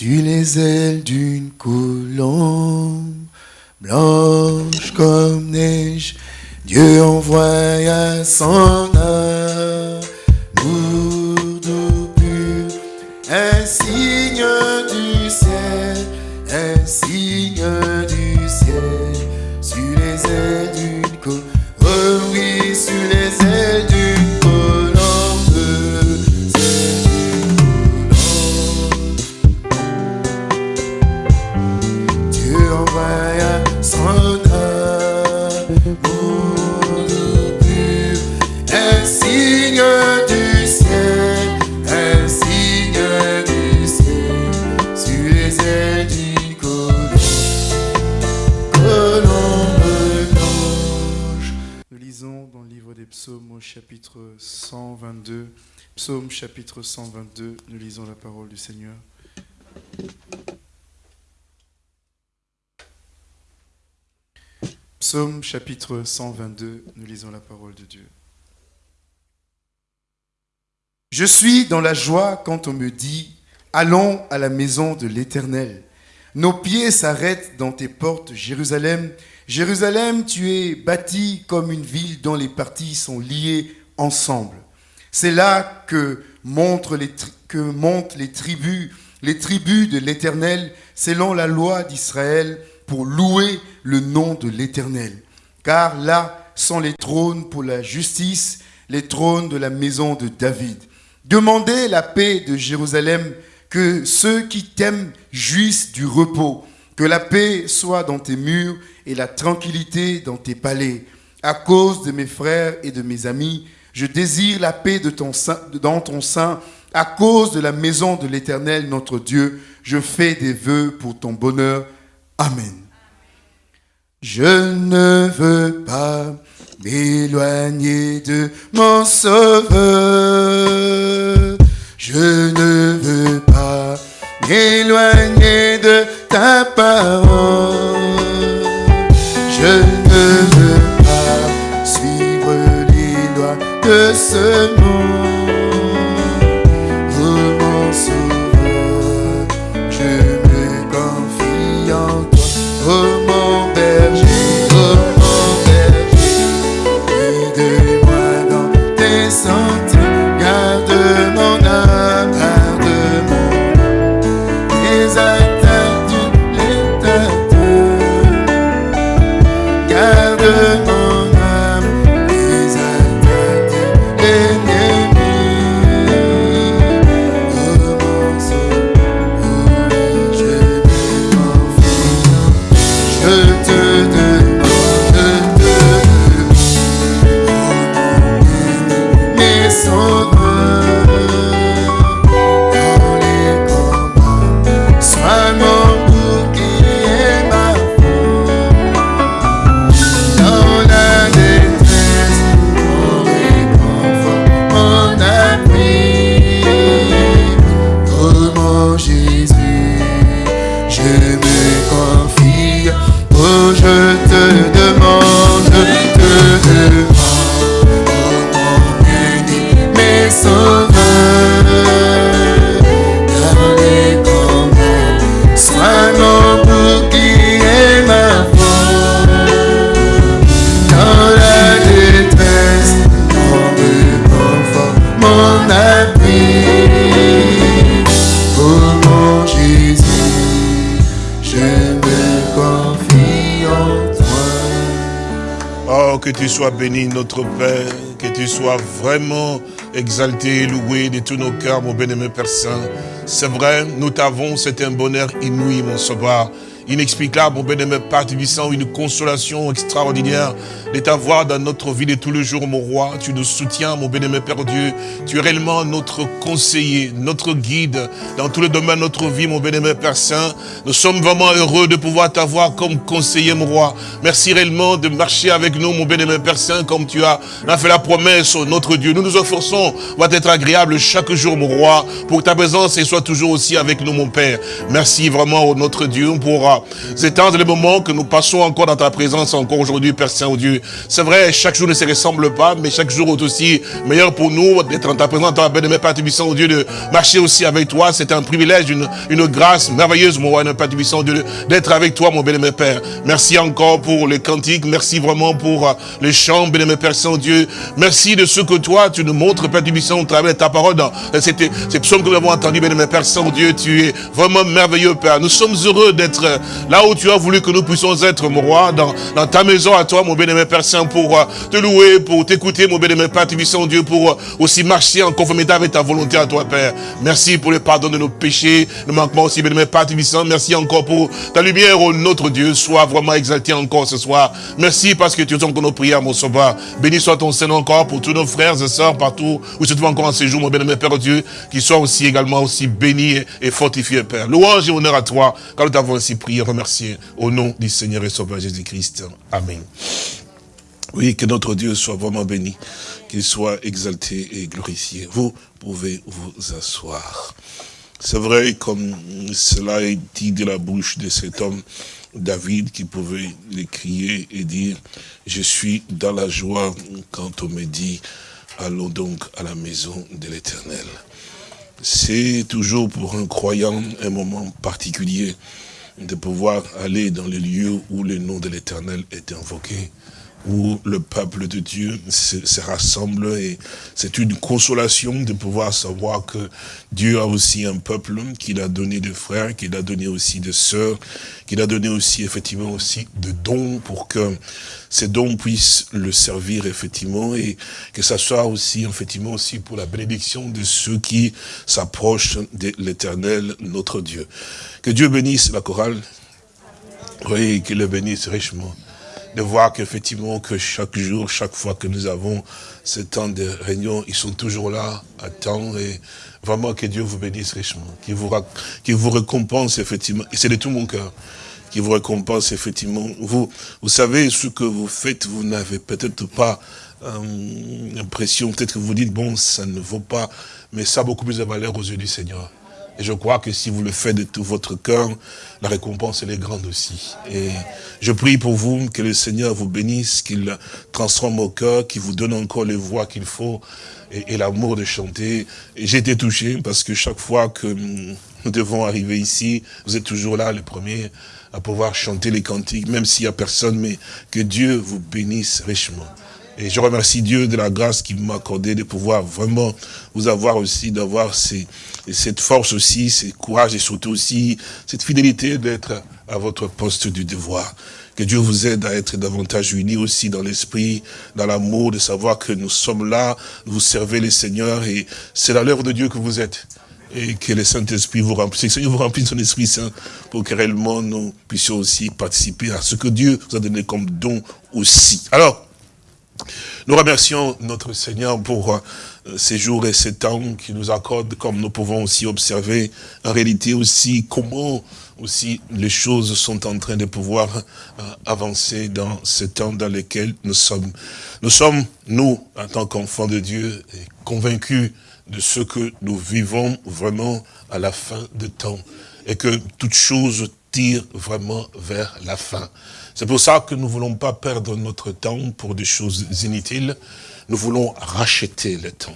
Sur les ailes d'une colombe, blanche comme neige, Dieu envoya son amour psaume chapitre 122, nous lisons la parole du Seigneur. Psaume chapitre 122, nous lisons la parole de Dieu. Je suis dans la joie quand on me dit, allons à la maison de l'Éternel. Nos pieds s'arrêtent dans tes portes, Jérusalem. Jérusalem, tu es bâtie comme une ville dont les parties sont liées ensemble. C'est là que montrent les, montent les tribus, les tribus de l'Éternel, selon la loi d'Israël, pour louer le nom de l'Éternel. Car là sont les trônes pour la justice, les trônes de la maison de David. Demandez la paix de Jérusalem, que ceux qui t'aiment jouissent du repos, que la paix soit dans tes murs et la tranquillité dans tes palais. À cause de mes frères et de mes amis, je désire la paix dans ton sein. À cause de la maison de l'Éternel, notre Dieu, je fais des vœux pour ton bonheur. Amen. Je ne veux pas m'éloigner de mon sauveur. Exalté, loué de tous nos cœurs, mon bien-aimé Père Saint. C'est vrai, nous t'avons, c'est un bonheur inouï, mon sauveur. Inexplicable, mon bien-aimé Père une consolation extraordinaire de t'avoir dans notre vie de tous les jours, mon roi. Tu nous soutiens, mon bien-aimé Père Dieu. Tu es réellement notre conseiller, notre guide dans tous les domaines de notre vie, mon bien-aimé Père Saint. Nous sommes vraiment heureux de pouvoir t'avoir comme conseiller, mon roi. Merci réellement de marcher avec nous, mon bien-aimé Père Saint, comme tu as, fait la promesse, oh, notre Dieu. Nous nous efforçons, va être agréable chaque jour, mon roi, pour que ta présence soit toujours aussi avec nous, mon Père. Merci vraiment, oh, notre Dieu, pour ces temps et les moments que nous passons encore dans ta présence encore aujourd'hui, Père C'est vrai, chaque jour ne se ressemble pas, mais chaque jour est aussi meilleur pour nous d'être en ta présence, dans la Père Tubissant, Dieu, de marcher aussi avec toi. C'est un privilège, une, une grâce merveilleuse, mon roi, Père Tubissant, Dieu, d'être avec toi, mon bien-aimé Père. Merci encore pour les cantiques, merci vraiment pour euh, les chants, bien-aimé Père Saint-Dieu. Merci de ce que toi, tu nous montres, Père Tubissant, au travers de ta parole, dans ces psaumes que nous avons entendus, bien-aimé Père Saint-Dieu, tu es vraiment merveilleux, Père. Nous sommes heureux d'être euh, là où tu as voulu que nous puissions être, mon roi, dans, dans ta maison à toi, mon bien-aimé Père Saint, pour euh, te louer, pour t'écouter, mon bien-aimé Père Tubissant, Dieu, pour aussi marcher en conformité avec ta volonté à toi, Père. Merci pour le pardon de nos péchés, le manquement aussi, bien-aimé Père Tubissant. Merci encore pour ta lumière, oh notre Dieu, soit vraiment exalté encore ce soir. Merci parce que tu entends nos prières, mon sauveur. Béni soit ton Seigneur encore pour tous nos frères et sœurs partout où se trouvent encore en séjour, mon bien-aimé Père Dieu, qui soient aussi également aussi bénis et fortifiés, Père. Louange et honneur à toi, car nous t'avons ainsi prié, remercié au nom du Seigneur et Sauveur Jésus-Christ. Amen. Oui, que notre Dieu soit vraiment béni, qu'il soit exalté et glorifié. Vous pouvez vous asseoir. C'est vrai, comme cela est dit de la bouche de cet homme, David, qui pouvait le crier et dire, je suis dans la joie quand on me dit, allons donc à la maison de l'éternel. C'est toujours pour un croyant un moment particulier de pouvoir aller dans les lieux où le nom de l'éternel est invoqué où le peuple de Dieu se, rassemble et c'est une consolation de pouvoir savoir que Dieu a aussi un peuple qu'il a donné de frères, qu'il a donné aussi de sœurs, qu'il a donné aussi effectivement aussi de dons pour que ces dons puissent le servir effectivement et que ça soit aussi effectivement aussi pour la bénédiction de ceux qui s'approchent de l'éternel notre Dieu. Que Dieu bénisse la chorale, oui, qu'il le bénisse richement de voir qu'effectivement, que chaque jour, chaque fois que nous avons ce temps de réunion, ils sont toujours là, à temps, et vraiment que Dieu vous bénisse richement, qu'il vous, vous récompense effectivement, et c'est de tout mon cœur, qui vous récompense effectivement. Vous, vous savez, ce que vous faites, vous n'avez peut-être pas euh, l'impression, peut-être que vous dites, bon, ça ne vaut pas, mais ça a beaucoup plus de valeur aux yeux du Seigneur. Et je crois que si vous le faites de tout votre cœur, la récompense, elle est grande aussi. Et je prie pour vous que le Seigneur vous bénisse, qu'il transforme au cœur, qu'il vous donne encore les voix qu'il faut et, l'amour de chanter. J'ai été touché parce que chaque fois que nous devons arriver ici, vous êtes toujours là, les premiers, à pouvoir chanter les cantiques, même s'il n'y a personne, mais que Dieu vous bénisse richement. Et je remercie Dieu de la grâce qu'il m'a accordé de pouvoir vraiment vous avoir aussi, d'avoir cette force aussi, ce courage et surtout aussi cette fidélité d'être à votre poste du devoir. Que Dieu vous aide à être davantage unis aussi dans l'esprit, dans l'amour, de savoir que nous sommes là, vous servez les seigneurs et c'est la l'œuvre de Dieu que vous êtes. Et que le Saint-Esprit vous remplisse, que le Seigneur vous remplisse son Esprit Saint pour que réellement nous puissions aussi participer à ce que Dieu vous a donné comme don aussi. Alors, nous remercions notre Seigneur pour euh, ces jours et ces temps qu'il nous accorde, comme nous pouvons aussi observer en réalité aussi comment aussi les choses sont en train de pouvoir euh, avancer dans ce temps dans lequel nous sommes. Nous sommes, nous, en tant qu'enfants de Dieu, convaincus de ce que nous vivons vraiment à la fin de temps et que toute chose tire vraiment vers la fin. C'est pour ça que nous ne voulons pas perdre notre temps pour des choses inutiles. Nous voulons racheter le temps.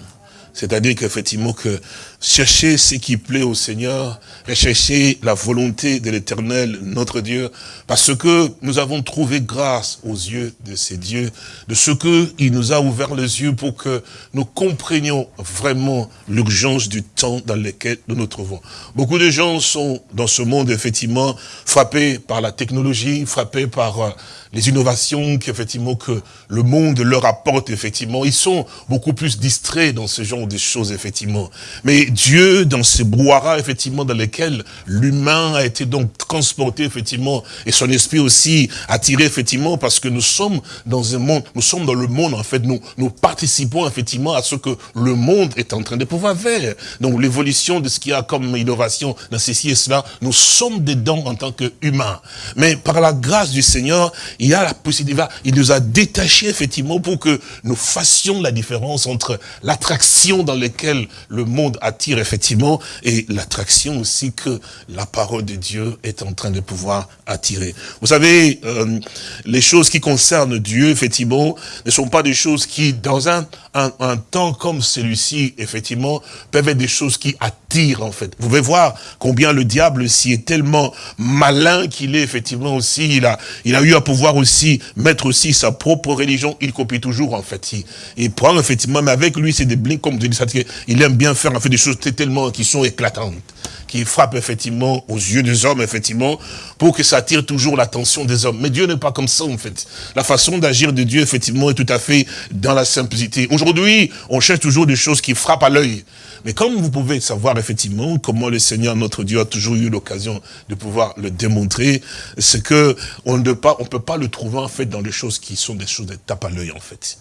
C'est-à-dire qu'effectivement que chercher ce qui plaît au Seigneur, rechercher la volonté de l'éternel, notre Dieu, parce que nous avons trouvé grâce aux yeux de ces dieux, de ce qu'il nous a ouvert les yeux pour que nous comprenions vraiment l'urgence du temps dans lequel nous nous trouvons. Beaucoup de gens sont dans ce monde, effectivement, frappés par la technologie, frappés par euh, les innovations qu'effectivement que le monde leur apporte, effectivement. Ils sont beaucoup plus distraits dans ce genre de choses, effectivement. Mais Dieu, dans ces brouhaha, effectivement, dans lesquels l'humain a été donc transporté, effectivement, et son esprit aussi attiré, effectivement, parce que nous sommes dans un monde, nous sommes dans le monde, en fait, nous, nous participons, effectivement, à ce que le monde est en train de pouvoir faire. Donc, l'évolution de ce qu'il y a comme innovation dans ceci et cela, nous sommes dedans en tant qu'humains. Mais par la grâce du Seigneur, il y a la possibilité, il nous a détachés, effectivement, pour que nous fassions la différence entre l'attraction dans laquelle le monde attire effectivement, et l'attraction aussi que la parole de Dieu est en train de pouvoir attirer. Vous savez, euh, les choses qui concernent Dieu, effectivement, ne sont pas des choses qui, dans un, un, temps comme celui-ci, effectivement, peuvent être des choses qui attirent, en fait. Vous pouvez voir combien le diable s'y est tellement malin qu'il est, effectivement, aussi. Il a, il a eu à pouvoir aussi mettre aussi sa propre religion. Il copie toujours, en fait. Il, prend, effectivement, mais avec lui, c'est des blinks, comme je dis, il aime bien faire, en fait, des choses tellement qui sont éclatantes qui frappe effectivement aux yeux des hommes, effectivement, pour que ça attire toujours l'attention des hommes. Mais Dieu n'est pas comme ça, en fait. La façon d'agir de Dieu, effectivement, est tout à fait dans la simplicité. Aujourd'hui, on cherche toujours des choses qui frappent à l'œil. Mais comme vous pouvez savoir, effectivement, comment le Seigneur, notre Dieu, a toujours eu l'occasion de pouvoir le démontrer, c'est que on ne peut pas, peut pas le trouver, en fait, dans les choses qui sont des choses de tape à l'œil, en fait.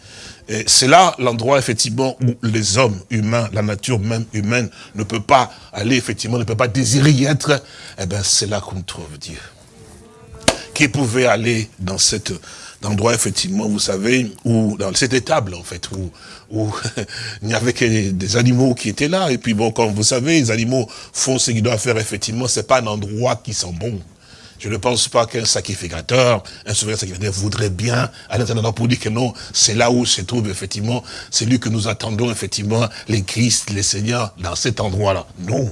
C'est là l'endroit, effectivement, où les hommes humains, la nature même humaine, ne peut pas aller, effectivement, ne peut pas désirer y être. Eh bien, c'est là qu'on trouve Dieu. Qui pouvait aller dans cet endroit, effectivement, vous savez, où, dans cette étable, en fait, où, où il n'y avait que des animaux qui étaient là. Et puis, bon, comme vous savez, les animaux font ce qu'ils doivent faire, effectivement. C'est pas un endroit qui sent bon. Je ne pense pas qu'un sacrificateur, un souverain sacrificateur voudrait bien aller dans pour dire que non, c'est là où se trouve effectivement celui que nous attendons effectivement, les Christ, les Seigneurs, dans cet endroit-là. Non.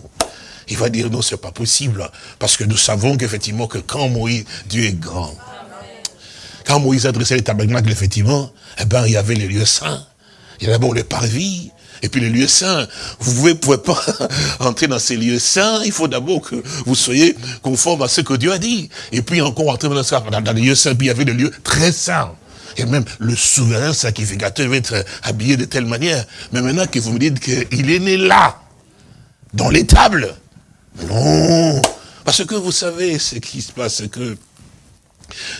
Il va dire non, c'est pas possible. Parce que nous savons qu'effectivement, que quand Moïse, Dieu est grand. Quand Moïse adressait les tabernacles, effectivement, eh ben, il y avait les lieux saints. Il y avait d'abord le parvis, et puis les lieux saints, vous ne pouvez, pas entrer dans ces lieux saints, il faut d'abord que vous soyez conforme à ce que Dieu a dit. Et puis encore entrer dans, dans les lieux saints, puis il y avait des lieux très saints. Et même le souverain sacrificateur va être habillé de telle manière. Mais maintenant que vous me dites qu'il est né là, dans l'étable, non. Parce que vous savez ce qui se passe, que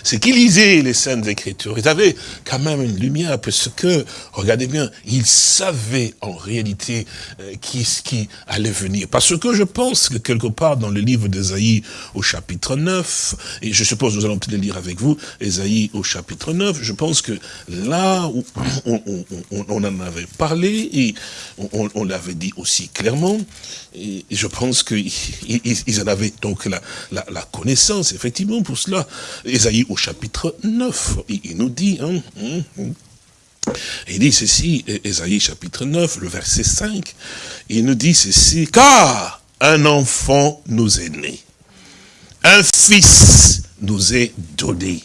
c'est qu'ils lisaient les Saintes Écritures? Ils avaient quand même une lumière, parce que, regardez bien, ils savaient en réalité euh, qui, ce qui allait venir. Parce que je pense que quelque part dans le livre d'Esaïe au chapitre 9, et je suppose nous allons peut-être le lire avec vous, Esaïe au chapitre 9, je pense que là où on, en avait parlé, et on, l'avait dit aussi clairement, je pense qu'ils en avaient donc la, connaissance, effectivement, pour cela. Esaïe au chapitre 9, il, nous dit, hein, hein, hein. il dit ceci, Esaïe chapitre 9, le verset 5, il nous dit ceci, car un enfant nous est né, un fils nous est donné,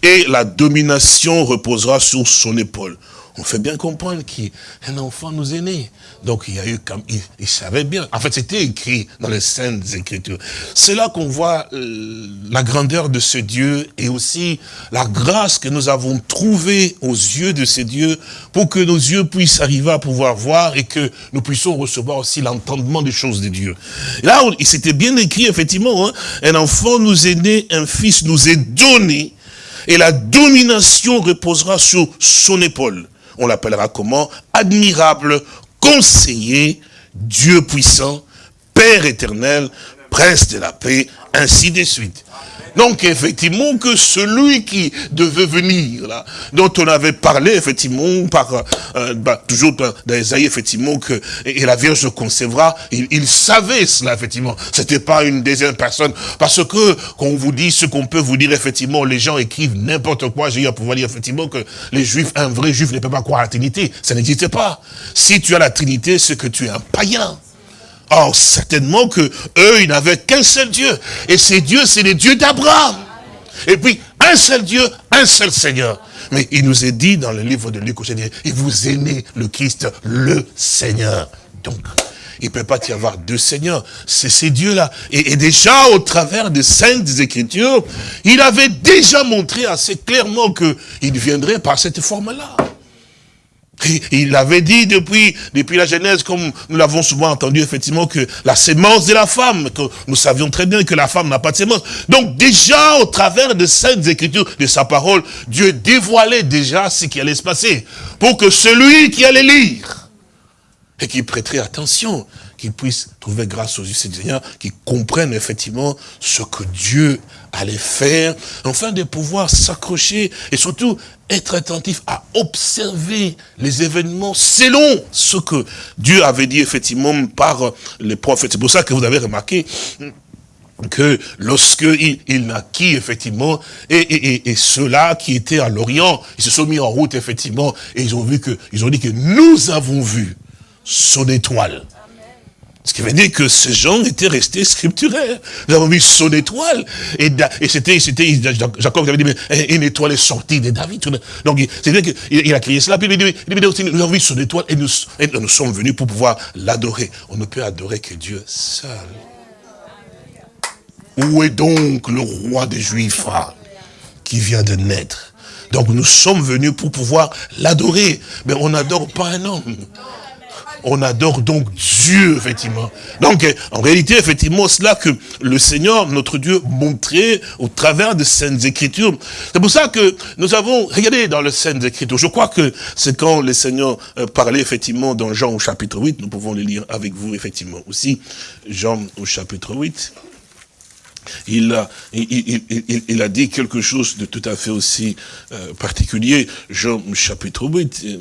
et la domination reposera sur son épaule on fait bien comprendre qu'un enfant nous est né. Donc il y a eu comme il, savait bien. En fait, c'était écrit dans les saintes écritures. C'est là qu'on voit euh, la grandeur de ce Dieu et aussi la grâce que nous avons trouvée aux yeux de ce Dieu pour que nos yeux puissent arriver à pouvoir voir et que nous puissions recevoir aussi l'entendement des choses de Dieu. là, il s'était bien écrit effectivement, hein, un enfant nous est né, un fils nous est donné et la domination reposera sur son épaule on l'appellera comment Admirable, conseiller, Dieu puissant, Père éternel, Prince de la paix, ainsi de suite. Donc effectivement que celui qui devait venir, là, dont on avait parlé effectivement par euh, bah, toujours dans, Isaïe effectivement que et, la Vierge concevra, il, savait cela effectivement. C'était pas une deuxième personne parce que qu'on vous dit ce qu'on peut vous dire effectivement, les gens écrivent n'importe quoi. J'ai eu à pouvoir dire effectivement que les Juifs, un vrai Juif ne peut pas croire à la Trinité. Ça n'existe pas. Si tu as la Trinité, c'est que tu es un païen. Or, certainement que eux, ils n'avaient qu'un seul Dieu. Et ces dieux, c'est les dieux d'Abraham. Et puis, un seul Dieu, un seul Seigneur. Mais il nous est dit dans le livre de Luc, il vous aimez le Christ, le Seigneur. Donc, il ne peut pas y avoir deux seigneurs. C'est ces dieux-là. Et, et, déjà, au travers des saintes écritures, il avait déjà montré assez clairement qu'il viendrait par cette forme-là. Il avait dit depuis, depuis la Genèse, comme nous l'avons souvent entendu, effectivement, que la sémence de la femme, que nous savions très bien que la femme n'a pas de sémence. Donc déjà, au travers de saintes écritures, de sa parole, Dieu dévoilait déjà ce qui allait se passer. Pour que celui qui allait lire, et qui prêterait attention, qu'ils puissent trouver grâce aux yeux du Seigneur, qu'ils comprennent effectivement ce que Dieu allait faire, afin de pouvoir s'accrocher et surtout être attentif à observer les événements selon ce que Dieu avait dit effectivement par les prophètes. C'est pour ça que vous avez remarqué que lorsque il, naquit, effectivement, et, et, ceux-là qui étaient à l'Orient, ils se sont mis en route, effectivement, et ils ont vu que, ils ont dit que nous avons vu son étoile. Ce qui veut dire que ces gens étaient restés scripturaires. Nous avons vu son étoile. Et, c'était, c'était, Jacob avait dit, mais une étoile est sortie de David. Donc, c'est-à-dire qu'il a crié cela. Puis il dit, nous avons vu son étoile et nous, et nous sommes venus pour pouvoir l'adorer. On ne peut adorer que Dieu seul. Où est donc le roi des Juifs qui vient de naître? Donc nous sommes venus pour pouvoir l'adorer. Mais on n'adore pas un homme. On adore donc Dieu, effectivement. Donc, en réalité, effectivement, c'est là que le Seigneur, notre Dieu, montrait au travers de Saintes Écritures. C'est pour ça que nous avons, regardé dans les Saintes Écritures, je crois que c'est quand le Seigneur euh, parlait, effectivement, dans Jean au chapitre 8, nous pouvons le lire avec vous, effectivement, aussi. Jean au chapitre 8 il a, il, a dit quelque chose de tout à fait aussi euh, particulier. Jean chapitre 8, euh,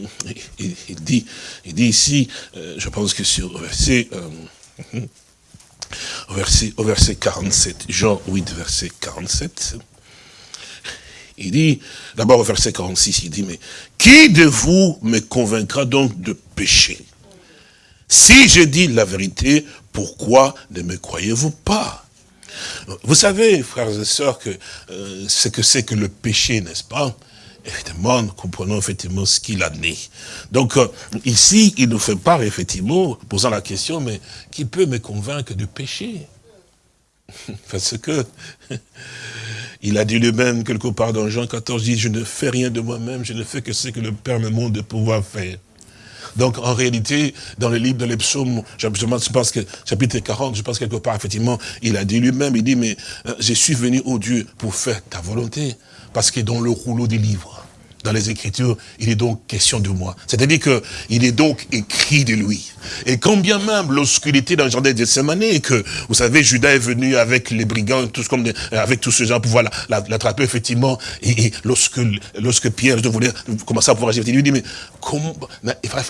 il, dit, il dit ici, euh, je pense que sur verset, verset, au verset 47, Jean 8, verset 47, il dit, d'abord au verset 46, il dit, mais qui de vous me convaincra donc de pécher? Si je dis la vérité, pourquoi ne me croyez-vous pas? Vous savez, frères et sœurs, que euh, ce que c'est que le péché, n'est-ce pas? Évidemment, nous comprenons effectivement ce qu'il a né. Donc, euh, ici, il nous fait part, effectivement, posant la question, mais qui peut me convaincre du péché? Parce que, il a dit lui-même, quelque part dans Jean 14, dit, je ne fais rien de moi-même, je ne fais que ce que le Père me montre de pouvoir faire. Donc, en réalité, dans le livre de les psaumes, je pense que, chapitre 40, je pense quelque part, effectivement, il a dit lui-même, il dit, mais euh, je suis venu au Dieu pour faire ta volonté. Parce que dans le rouleau des livres, dans les Écritures, il est donc question de moi. C'est-à-dire qu'il est donc écrit de lui. Et quand bien même, était dans le jardin de Gethsemane, et que, vous savez, Judas est venu avec les brigands, tous comme avec tous ces gens pour pouvoir l'attraper, effectivement, et, lorsque, lorsque Pierre voulait commencer à pouvoir agir, il lui dit, mais comment,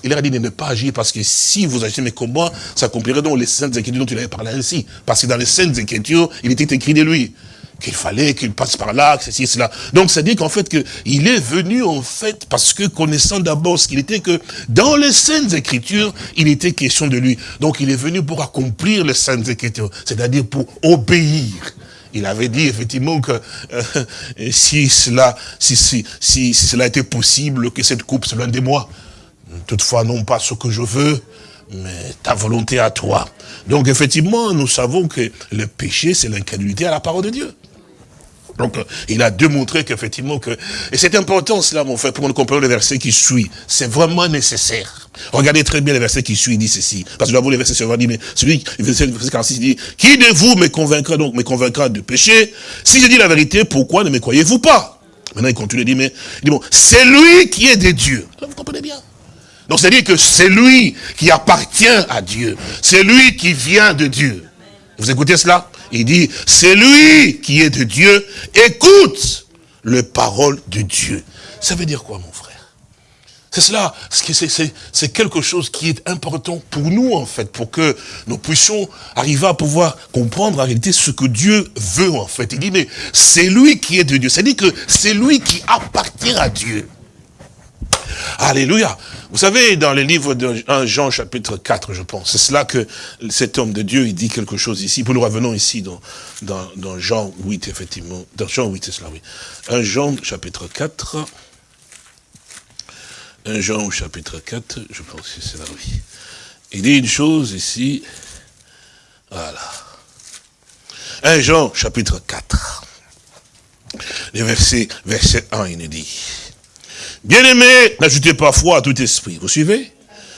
il a dit de ne pas agir, parce que si vous agissez, mais comment s'accomplirait donc les saintes écritures dont il avait parlé ainsi Parce que dans les saintes écritures, il était écrit de lui qu'il fallait qu'il passe par là, que ceci, cela. Donc, ça dit qu'en fait, que il est venu, en fait, parce que connaissant d'abord ce qu'il était, que dans les Saintes Écritures, il était question de lui. Donc, il est venu pour accomplir les Saintes Écritures, c'est-à-dire pour obéir. Il avait dit effectivement que euh, si cela, si, si, si, cela était possible, que cette coupe soit loin de moi. Toutefois, non pas ce que je veux, mais ta volonté à toi. Donc effectivement, nous savons que le péché, c'est l'incrédulité à la parole de Dieu. Donc, il a démontré qu'effectivement que... Et c'est important cela, mon frère, pour nous comprendre le verset qui suit. C'est vraiment nécessaire. Regardez très bien le verset qui suit, il dit ceci. Parce que vous, les versets sur dit, mais celui, verset 46, il dit, qui de vous me convaincra donc, me convaincra du péché? Si je dis la vérité, pourquoi ne me croyez-vous pas Maintenant, il continue, il dit, mais, il dit, bon, c'est lui qui est de Dieu. vous comprenez bien. Donc, c'est-à-dire que c'est lui qui appartient à Dieu. C'est lui qui vient de Dieu. Vous écoutez cela? Il dit, c'est lui qui est de Dieu, écoute les paroles de Dieu. Ça veut dire quoi, mon frère? C'est cela, c'est quelque chose qui est important pour nous, en fait, pour que nous puissions arriver à pouvoir comprendre en réalité ce que Dieu veut, en fait. Il dit, mais c'est lui qui est de Dieu. C'est-à-dire que c'est lui qui appartient à Dieu. Alléluia. Vous savez, dans le livre de Jean chapitre 4, je pense, c'est cela que cet homme de Dieu, il dit quelque chose ici. Nous revenons ici dans, dans, Jean 8, effectivement. Dans Jean 8, c'est cela, oui. 1 Jean chapitre 4. 1 Jean chapitre 4, je pense que c'est là, oui. Il dit une chose ici. Voilà. 1 Jean chapitre 4. Le verset, verset 1, il nous dit. Bien-aimés, n'ajoutez pas foi à tout esprit. Vous suivez?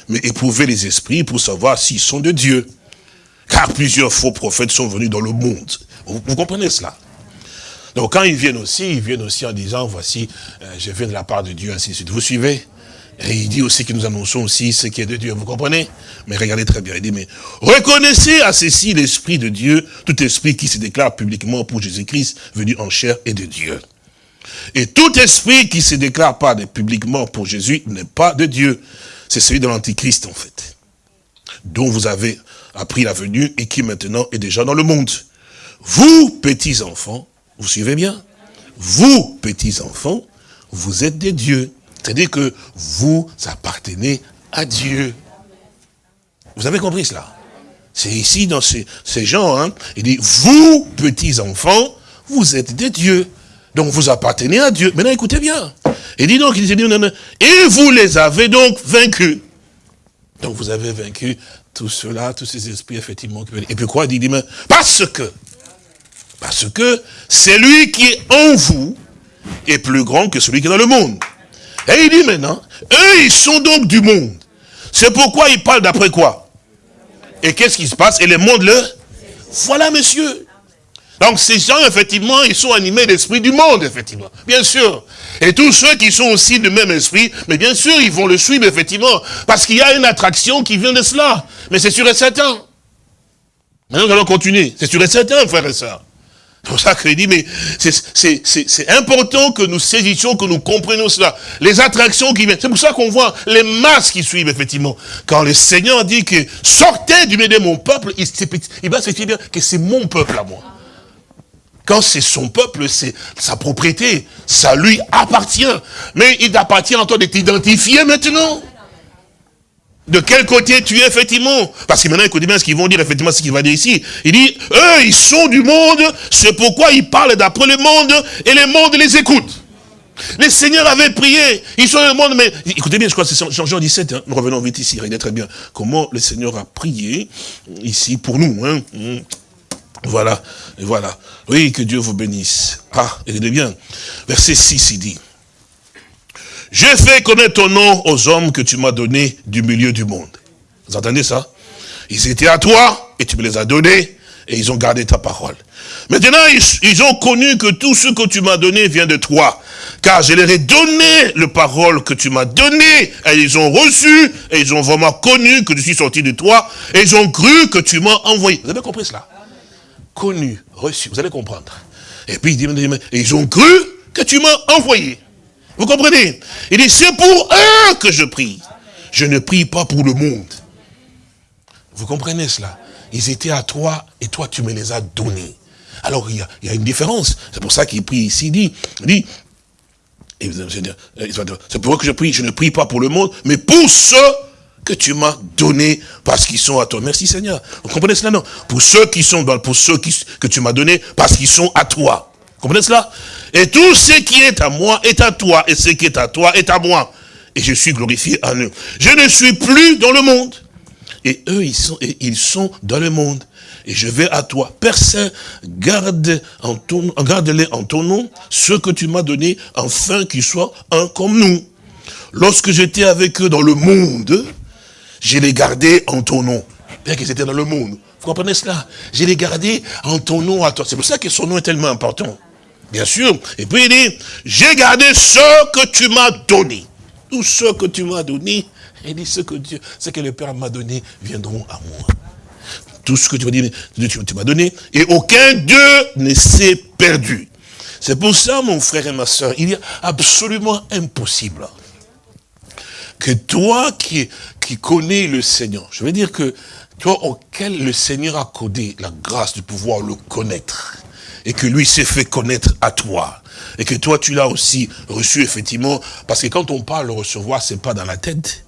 Mais éprouvez les esprits pour savoir s'ils sont de Dieu. Car plusieurs faux prophètes sont venus dans le monde. Vous, comprenez cela? Donc quand ils viennent aussi, ils viennent aussi en disant, voici, euh, je viens de la part de Dieu, ainsi de suite. Vous suivez? Et il dit aussi que nous annonçons aussi ce qui est de Dieu, vous comprenez? Mais regardez très bien, il dit, mais reconnaissez à ceci l'Esprit de Dieu, tout esprit qui se déclare publiquement pour Jésus-Christ, venu en chair et de Dieu. Et tout esprit qui se déclare pas publiquement pour Jésus n'est pas de Dieu. C'est celui de l'Antichrist, en fait. Dont vous avez appris la venue et qui maintenant est déjà dans le monde. Vous, petits enfants, vous suivez bien Vous, petits enfants, vous êtes des dieux. C'est-à-dire que vous appartenez à Dieu. Vous avez compris cela? C'est ici dans ces, gens, hein, il dit, vous, petits enfants, vous êtes des dieux. Donc vous appartenez à Dieu. Maintenant écoutez bien. Il dit donc, il dit, et vous les avez donc vaincus. Donc vous avez vaincu tout cela, tous ces esprits, effectivement. Et puis quoi, il dit, parce que, parce que celui qui est en vous est plus grand que celui qui est dans le monde. Et il dit maintenant, eux, ils sont donc du monde. C'est pourquoi il parle d'après quoi? Et qu'est-ce qui se passe? Et le monde le... Voilà, monsieur. Donc ces gens, effectivement, ils sont animés d'esprit du monde, effectivement. Bien sûr. Et tous ceux qui sont aussi du même esprit, mais bien sûr, ils vont le suivre, effectivement. Parce qu'il y a une attraction qui vient de cela. Mais c'est sûr et certain. Maintenant, nous allons continuer. C'est sûr et certain, frères et sœurs. C'est pour ça qu'il dit, mais c'est important que nous saisissions, que nous comprenions cela. Les attractions qui viennent. C'est pour ça qu'on voit les masses qui suivent, effectivement. Quand le Seigneur dit que sortez du milieu de mon peuple, il, il va se dire que c'est mon peuple à moi. Quand c'est son peuple, c'est sa propriété. Ça lui appartient. Mais il appartient à toi de t'identifier maintenant. De quel côté tu es, effectivement Parce que maintenant, écoutez bien ce qu'ils vont dire, effectivement, ce qu'il va dire ici. Il dit, eux, ils sont du monde, c'est pourquoi ils parlent d'après le monde, et le monde les écoute. Les seigneurs avaient prié, ils sont le monde, mais écoutez bien, je crois que c'est Jean, Jean 17, hein. nous revenons vite ici, regardez très bien comment le Seigneur a prié ici pour nous. Hein. Voilà, et voilà. Oui, que Dieu vous bénisse. Ah, regardez bien. Verset 6, il dit, j'ai fait connaître ton nom aux hommes que tu m'as donnés du milieu du monde. Vous entendez ça? Ils étaient à toi et tu me les as donnés et ils ont gardé ta parole. Maintenant, ils, ont connu que tout ce que tu m'as donné vient de toi. Car je leur ai donné le parole que tu m'as donné et ils ont reçu et ils ont vraiment connu que je suis sorti de toi et ils ont cru que tu m'as envoyé. Vous avez compris cela? Connu, reçu, vous allez comprendre. Et puis, ils ont cru que tu m'as envoyé. Vous comprenez? Il dit, c'est pour eux que je prie. Je ne prie pas pour le monde. Vous comprenez cela? Ils étaient à toi et toi tu me les as donnés. Alors il y a, une différence. C'est pour ça qu'il prie ici, il dit, il dit c'est pour eux que je prie, je ne prie pas pour le monde, mais pour ceux que tu m'as donnés parce qu'ils sont à toi. Merci Seigneur. Vous comprenez cela, non Pour ceux qui sont dans, pour ceux qui, que tu m'as donnés parce qu'ils sont à toi. Comprenez cela? Et tout ce qui est à moi est à toi, et ce qui est à toi est à moi. Et je suis glorifié en eux. Je ne suis plus dans le monde. Et eux, ils sont, et ils sont dans le monde. Et je vais à toi. Père Saint, garde en ton, garde-les en ton nom, ce que tu m'as donné, afin qu'ils soient un comme nous. Lorsque j'étais avec eux dans le monde, je les gardais en ton nom. Bien qu'ils étaient dans le monde. Vous comprenez cela? Je les gardais en ton nom à toi. C'est pour ça que son nom est tellement important. Bien sûr. Et puis il dit, j'ai gardé ce que tu m'as donné. Tout ce que tu m'as donné, il dit, ce que Dieu, ce que le Père m'a donné, viendront à moi. Tout ce que tu m'as donné, tu m'as donné, et aucun Dieu ne s'est perdu. C'est pour ça, mon frère et ma soeur, il est absolument impossible que toi qui, qui connais le Seigneur, je veux dire que toi auquel le Seigneur a codé la grâce de pouvoir le connaître, et que lui s'est fait connaître à toi. Et que toi, tu l'as aussi reçu, effectivement. Parce que quand on parle de recevoir, c'est pas dans la tête,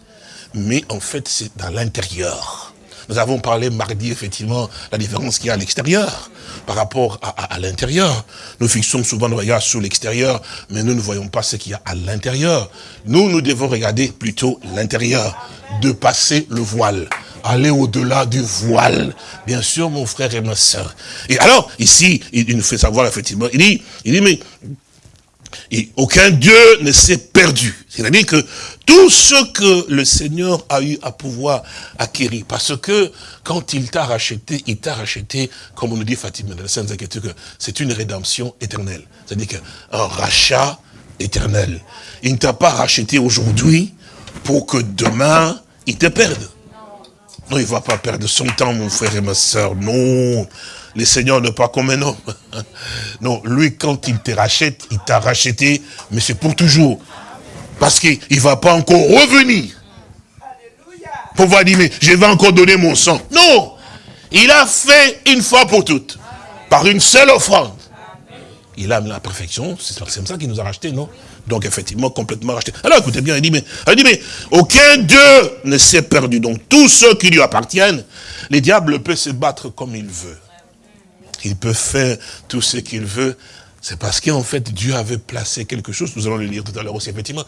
mais en fait, c'est dans l'intérieur. Nous avons parlé mardi, effectivement, la différence qu'il y a à l'extérieur par rapport à, l'intérieur. Nous fixons souvent le regard sur l'extérieur, mais nous ne voyons pas ce qu'il y a à l'intérieur. Nous, nous devons regarder plutôt l'intérieur, de passer le voile aller au-delà du voile. Bien sûr, mon frère et ma soeur. Et alors, ici, il, nous fait savoir, effectivement, il dit, il dit, mais et aucun Dieu ne s'est perdu. C'est-à-dire que tout ce que le Seigneur a eu à pouvoir acquérir, parce que quand il t'a racheté, il t'a racheté, comme on nous dit Fatima dans la Sainte Écriture, que c'est une rédemption éternelle. C'est-à-dire qu'un rachat éternel. Il ne t'a pas racheté aujourd'hui, pour que demain, il te perde. Non, il ne va pas perdre son temps, mon frère et ma soeur. Non, le Seigneur n'est pas comme un homme. Non, lui, quand il te rachète, il t'a racheté, mais c'est pour toujours. Parce qu'il ne va pas encore revenir. Pour voir dire, mais je vais encore donner mon sang. Non, il a fait une fois pour toutes, par une seule offrande. Il a la perfection, c'est comme ça qu'il nous a racheté, non? Donc effectivement, complètement racheté. Alors écoutez bien, il dit, mais, il dit, mais aucun d'eux ne s'est perdu. Donc tous ceux qui lui appartiennent, les diables peuvent se battre comme il veut. Il peut faire tout ce qu'il veut. C'est parce qu'en fait, Dieu avait placé quelque chose, nous allons le lire tout à l'heure aussi, effectivement.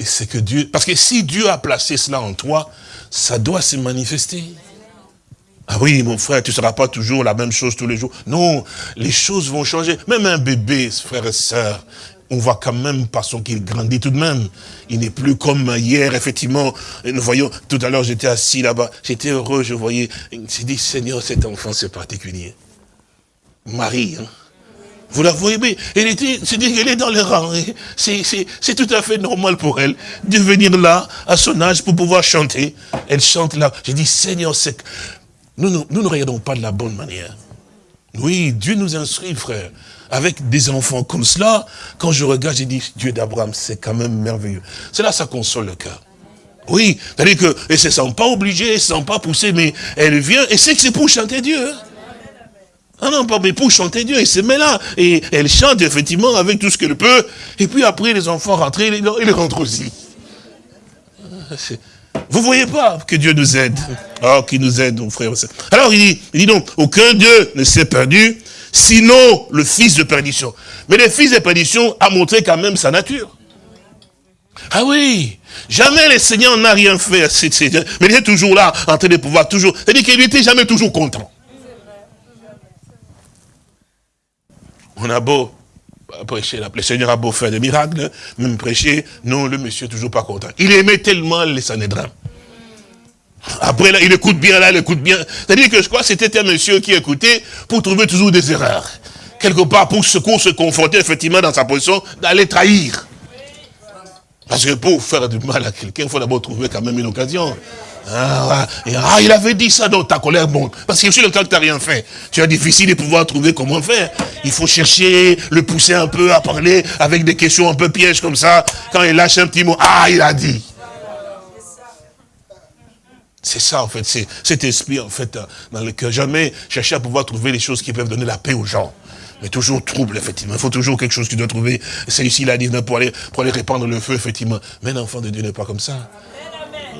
C'est que Dieu, parce que si Dieu a placé cela en toi, ça doit se manifester. Ah oui, mon frère, tu ne seras pas toujours la même chose tous les jours. Non, les choses vont changer. Même un bébé, frère et sœur, on voit quand même, parce qu'il grandit tout de même. Il n'est plus comme hier, effectivement. Nous voyons, tout à l'heure, j'étais assis là-bas. J'étais heureux, je voyais. J'ai dit, Seigneur, cet enfant, c'est particulier. Marie, hein. Vous la voyez, mais elle était, c'est dire qu'elle est dans les rangs. C'est tout à fait normal pour elle de venir là, à son âge, pour pouvoir chanter. Elle chante là. J'ai dit, Seigneur, c'est nous, nous, ne regardons pas de la bonne manière. Oui, Dieu nous instruit, frère. Avec des enfants comme cela, quand je regarde, j'ai dit, Dieu d'Abraham, c'est quand même merveilleux. C'est là, ça console le cœur. Oui, c'est-à-dire qu'elle ne se sent pas obligée, elle ne se sent pas poussée, mais elle vient, et c'est que c'est pour chanter Dieu. Hein. Ah non, mais pour chanter Dieu, elle se met là, et elle chante effectivement avec tout ce qu'elle peut, et puis après les enfants rentrent, ils rentrent aussi. Vous voyez pas que Dieu nous aide? Oh, qui nous aide, mon frère. Alors il dit, il dit donc, aucun Dieu ne s'est perdu, sinon le fils de perdition. Mais le fils de perdition a montré quand même sa nature. Ah oui, jamais le Seigneur n'a rien fait. Mais il est toujours là, en train de pouvoir toujours... C'est-à-dire qu'il n'était jamais toujours content. On a beau prêcher, le Seigneur a beau faire des miracles, même prêcher, non, le monsieur n'est toujours pas content. Il aimait tellement les Sanhédrins. Après, là, il écoute bien, là, il écoute bien. C'est-à-dire que je crois que c'était un monsieur qui écoutait pour trouver toujours des erreurs. Quelque part, pour se, se confronter effectivement dans sa position, d'aller trahir. Parce que pour faire du mal à quelqu'un, il faut d'abord trouver quand même une occasion. Ah, ah, il avait dit ça dans ta colère, bon. Parce que sur le cas que tu n'as rien fait, tu as difficile de pouvoir trouver comment faire. Il faut chercher, le pousser un peu à parler avec des questions un peu pièges comme ça. Quand il lâche un petit mot, ah, il a dit. C'est ça, en fait, c'est cet esprit, en fait, dans lequel jamais chercher à pouvoir trouver les choses qui peuvent donner la paix aux gens. Mais toujours trouble, effectivement. Il faut toujours quelque chose que tu dois trouver. C'est ici, il a dit, pour aller, pour aller répandre le feu, effectivement. Mais l'enfant de Dieu n'est pas comme ça.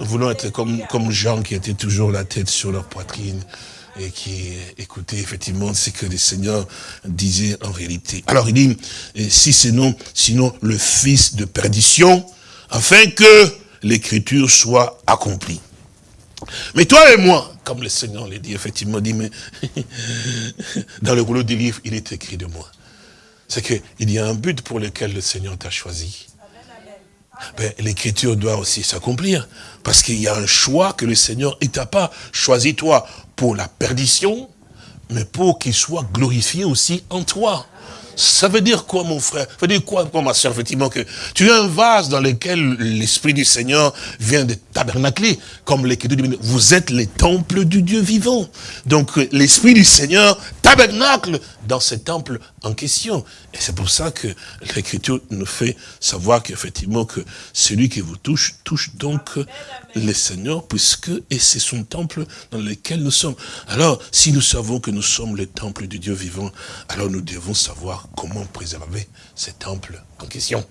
Voulons être comme, comme Jean qui était toujours la tête sur leur poitrine et qui écoutait effectivement ce que le Seigneur disait en réalité. Alors il dit, si c'est non, sinon le fils de perdition, afin que l'écriture soit accomplie. Mais toi et moi, comme le Seigneur l'a dit, effectivement, dit, mais dans le rouleau des livres, il est écrit de moi. C'est qu'il y a un but pour lequel le Seigneur t'a choisi. Ben, l'écriture doit aussi s'accomplir. Parce qu'il y a un choix que le Seigneur, il t'a pas choisi toi pour la perdition, mais pour qu'il soit glorifié aussi en toi. Ça veut dire quoi, mon frère? Ça veut dire quoi, ma soeur, effectivement, que tu es un vase dans lequel l'Esprit du Seigneur vient de tabernacler, comme l'Écriture dit, vous êtes les temples du Dieu vivant. Donc, l'Esprit du Seigneur tabernacle dans ce temple en question. Et c'est pour ça que l'Écriture nous fait savoir qu'effectivement, que celui qui vous touche, touche donc le Seigneur, puisque, et c'est son temple dans lequel nous sommes. Alors, si nous savons que nous sommes le temple du Dieu vivant, alors nous devons savoir comment préserver ce temple en question.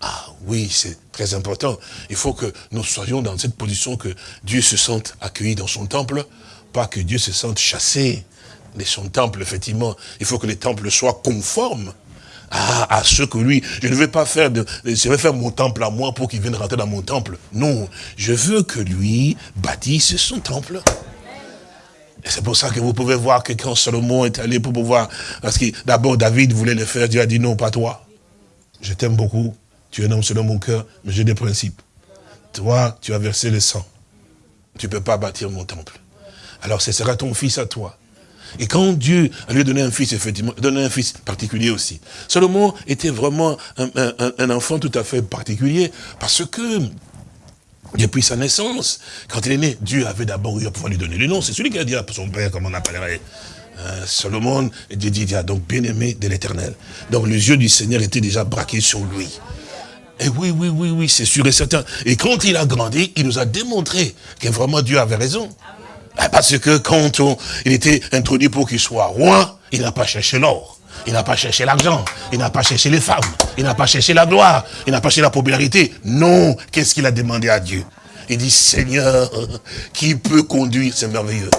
Ah oui, c'est très important. Il faut que nous soyons dans cette position que Dieu se sente accueilli dans son temple, pas que Dieu se sente chassé de son temple, effectivement. Il faut que les temples soient conformes à, à ce que lui, je ne vais pas faire de, je vais faire mon temple à moi pour qu'il vienne rentrer dans mon temple. Non, je veux que lui bâtisse son temple. Et c'est pour ça que vous pouvez voir que quand Salomon est allé pour pouvoir, parce que d'abord David voulait le faire, Dieu a dit non, pas toi. Je t'aime beaucoup, tu es un homme selon mon cœur, mais j'ai des principes. Toi, tu as versé le sang. Tu ne peux pas bâtir mon temple. Alors ce sera ton fils à toi. Et quand Dieu lui a donné un fils, effectivement, donné un fils particulier aussi. Salomon était vraiment un, enfant tout à fait particulier, parce que Depuis sa naissance, quand il est né, Dieu avait d'abord eu à pouvoir lui donner le nom. C'est celui qui a dit à son père, comment on appellerait euh, Solomon, et Dieu dit, donc bien-aimé de l'éternel. Donc les yeux du Seigneur étaient déjà braqués sur lui. Et oui, oui, oui, oui, c'est sûr et certain. Et quand il a grandi, il nous a démontré que vraiment Dieu avait raison. Parce que quand il était introduit pour qu'il soit roi, il n'a pas cherché l'or. Il n'a pas cherché l'argent, il n'a pas cherché les femmes, il n'a pas cherché la gloire, il n'a pas cherché la popularité. Non, qu'est-ce qu'il a demandé à Dieu? Il dit, Seigneur, qui peut conduire, c'est merveilleux,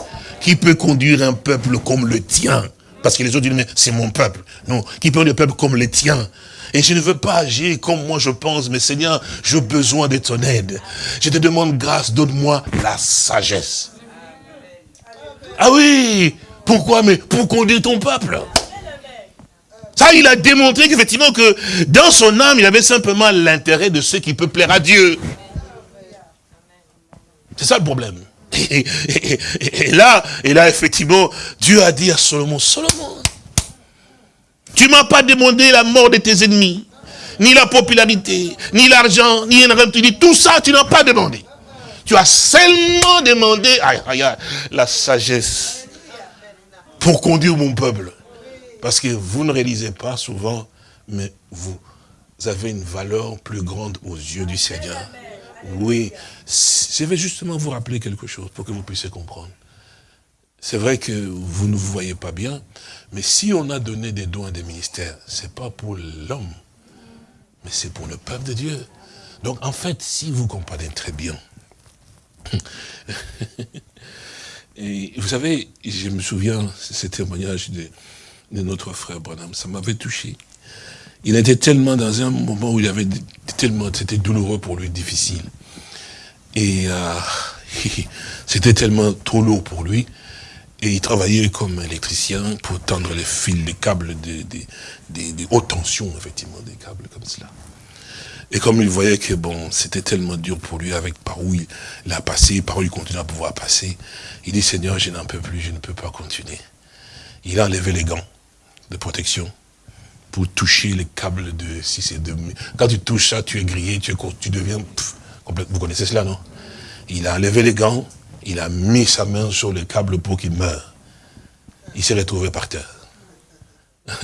qui peut conduire un peuple comme le tien? Parce que les autres disent, mais c'est mon peuple. Non, qui peut conduire un peuple comme le tien? Et je ne veux pas agir comme moi je pense, mais Seigneur, j'ai besoin de ton aide. Je te demande grâce, donne-moi la sagesse. Ah oui, pourquoi Mais pour conduire ton peuple? Ça, il a démontré qu'effectivement que dans son âme, il avait simplement l'intérêt de ce qui peut plaire à Dieu. C'est ça le problème. Et, là, et là, effectivement, Dieu a dit à Solomon, Solomon, tu m'as pas demandé la mort de tes ennemis, ni la popularité, ni l'argent, ni un tu tout ça, tu n'as pas demandé. Tu as seulement demandé la sagesse pour conduire mon peuple. Parce que vous ne réalisez pas souvent, mais vous avez une valeur plus grande aux yeux du Seigneur. Oui, je vais justement vous rappeler quelque chose pour que vous puissiez comprendre. C'est vrai que vous ne vous voyez pas bien, mais si on a donné des dons à des ministères, ce n'est pas pour l'homme, mais c'est pour le peuple de Dieu. Donc en fait, si vous comprenez très bien, et vous savez, je me souviens, ce témoignage de, de notre frère Branham. Ça m'avait touché. Il était tellement dans un moment où il avait tellement, c'était douloureux pour lui, difficile. Et euh, c'était tellement trop lourd pour lui. Et il travaillait comme électricien pour tendre les fils, les câbles de, de, haute tension, effectivement, des câbles comme cela. Et comme il voyait que bon, c'était tellement dur pour lui avec par où il a passé, par où il continue à pouvoir passer, il dit Seigneur, je n'en peux plus, je ne peux pas continuer. Il a enlevé les gants de protection pour toucher les câbles de si c'est de quand tu touches ça tu es grillé tu, es, tu deviens complètement vous connaissez cela non? Il a enlevé les gants il a mis sa main sur le câble pour qu'il meure. Il s'est retrouvé par terre.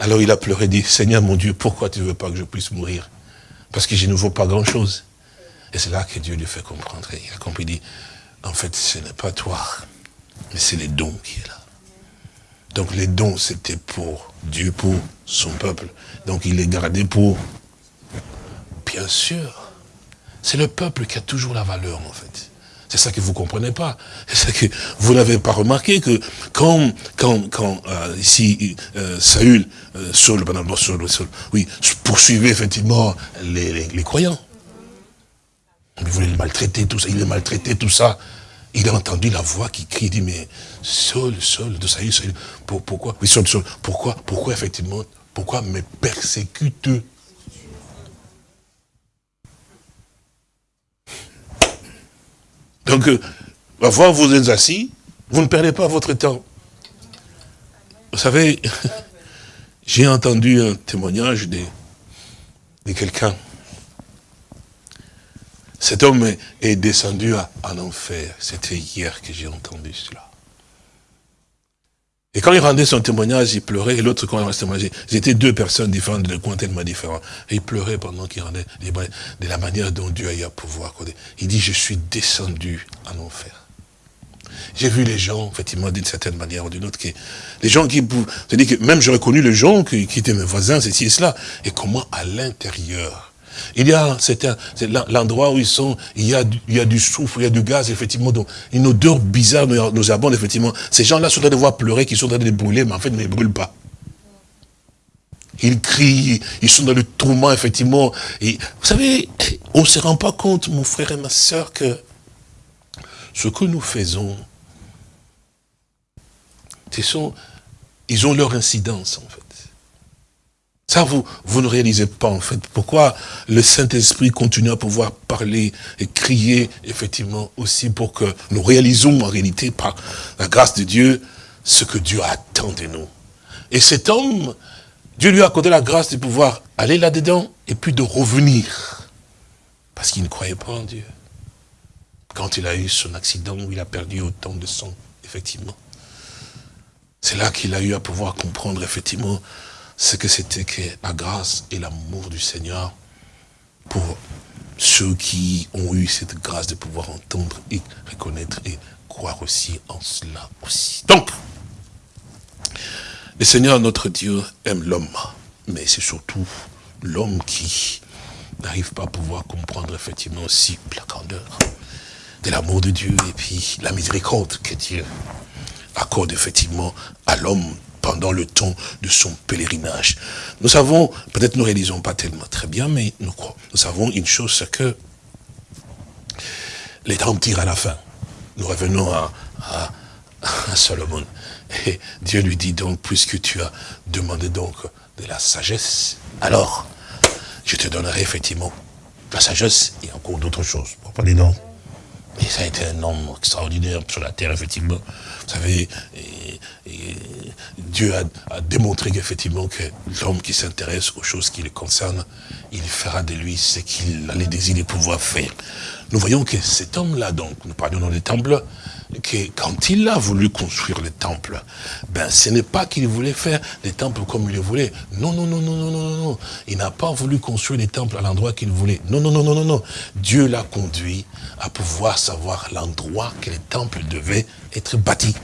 Alors il a pleuré dit Seigneur mon Dieu pourquoi tu ne veux pas que je puisse mourir? Parce que je ne vaux pas grand chose et c'est là que Dieu lui fait comprendre il a compris dit en fait ce n'est pas toi mais c'est les dons qui est là donc les dons, c'était pour Dieu, pour son peuple. Donc il les gardait pour... Bien sûr, c'est le peuple qui a toujours la valeur, en fait. C'est ça que vous ne comprenez pas. C'est que vous n'avez pas remarqué que quand, quand, quand euh, ici, euh, Saül, euh, Saul, Saul, Saul, oui, poursuivait effectivement les, croyants. Il voulait les maltraiter, tout ça, il les maltraitait, tout ça il a entendu la voix qui crie, il dit, mais Saul, Saul, de Saül, Saül, pour, pourquoi? Oui, Saul, Saul, pourquoi, pourquoi effectivement, pourquoi me persécute Donc, euh, parfois vous êtes assis, vous ne perdez pas votre temps. Vous savez, j'ai entendu un témoignage de, de quelqu'un cet homme est descendu en enfer. C'était hier que j'ai entendu cela. Et quand il rendait son témoignage, il pleurait, et l'autre, quand il rendait son témoignage, c'était deux personnes différentes, de coins tellement différents. Et il pleurait pendant qu'il rendait, de la manière dont Dieu a eu à pouvoir. Il dit, je suis descendu en enfer. J'ai vu les gens, effectivement, d'une certaine manière ou d'une autre, les gens qui, c'est-à-dire que même j'aurais connu les gens qui, qui étaient mes voisins, ceci et cela, et comment à l'intérieur, il y a, c'est l'endroit où ils sont, il y, a, il y a du soufre, il y a du gaz, effectivement, une odeur bizarre nous, abonde, effectivement. Ces gens-là sont en train de voir pleurer, qui sont en train de brûler, mais en fait, ils ne brûlent pas. Ils crient, ils sont dans le tourment, effectivement. Vous savez, on ne se rend pas compte, mon frère et ma soeur, que ce que nous faisons, ce sont, ils ont leur incidence, en fait. Ça, vous, vous ne réalisez pas, en fait, pourquoi le Saint-Esprit continue à pouvoir parler et crier, effectivement, aussi pour que nous réalisons, en réalité, par la grâce de Dieu, ce que Dieu attend de nous. Et cet homme, Dieu lui a accordé la grâce de pouvoir aller là-dedans et puis de revenir. Parce qu'il ne croyait pas en Dieu. quand il a eu son accident où il a perdu autant de sang, effectivement. C'est là qu'il a eu à pouvoir comprendre, effectivement, ce que c'était que la grâce et l'amour du Seigneur pour ceux qui ont eu cette grâce de pouvoir entendre et reconnaître et croire aussi en cela aussi. Donc, le Seigneur, notre Dieu, aime l'homme, mais c'est surtout l'homme qui n'arrive pas à pouvoir comprendre effectivement aussi la grandeur de l'amour de Dieu et puis la miséricorde que Dieu accorde effectivement à l'homme pendant le temps de son pèlerinage. Nous savons, peut-être nous ne réalisons pas tellement très bien, mais nous. Nous savons une chose, c'est que les temps tirent à la fin. Nous revenons à, Salomon. Et Dieu lui dit donc, puisque tu as demandé donc de la sagesse, alors je te donnerai effectivement la sagesse et encore d'autres choses. Pas des noms. Et ça a été un homme extraordinaire sur la terre, effectivement. Vous savez, Dieu a, démontré qu'effectivement, que l'homme qui s'intéresse aux choses qui le concernent, il fera de lui ce qu'il a les désirs de pouvoir faire. Nous voyons que cet homme-là, donc, nous parlons dans les temples, que quand il a voulu construire le temple, ben ce n'est pas qu'il voulait faire des temples comme il le voulait. Non, non, non, non, non, non, non. Il n'a pas voulu construire des temples à l'endroit qu'il voulait. Non, non, non, non, non, non. Dieu l'a conduit à pouvoir savoir l'endroit que les temples devaient être bâtis.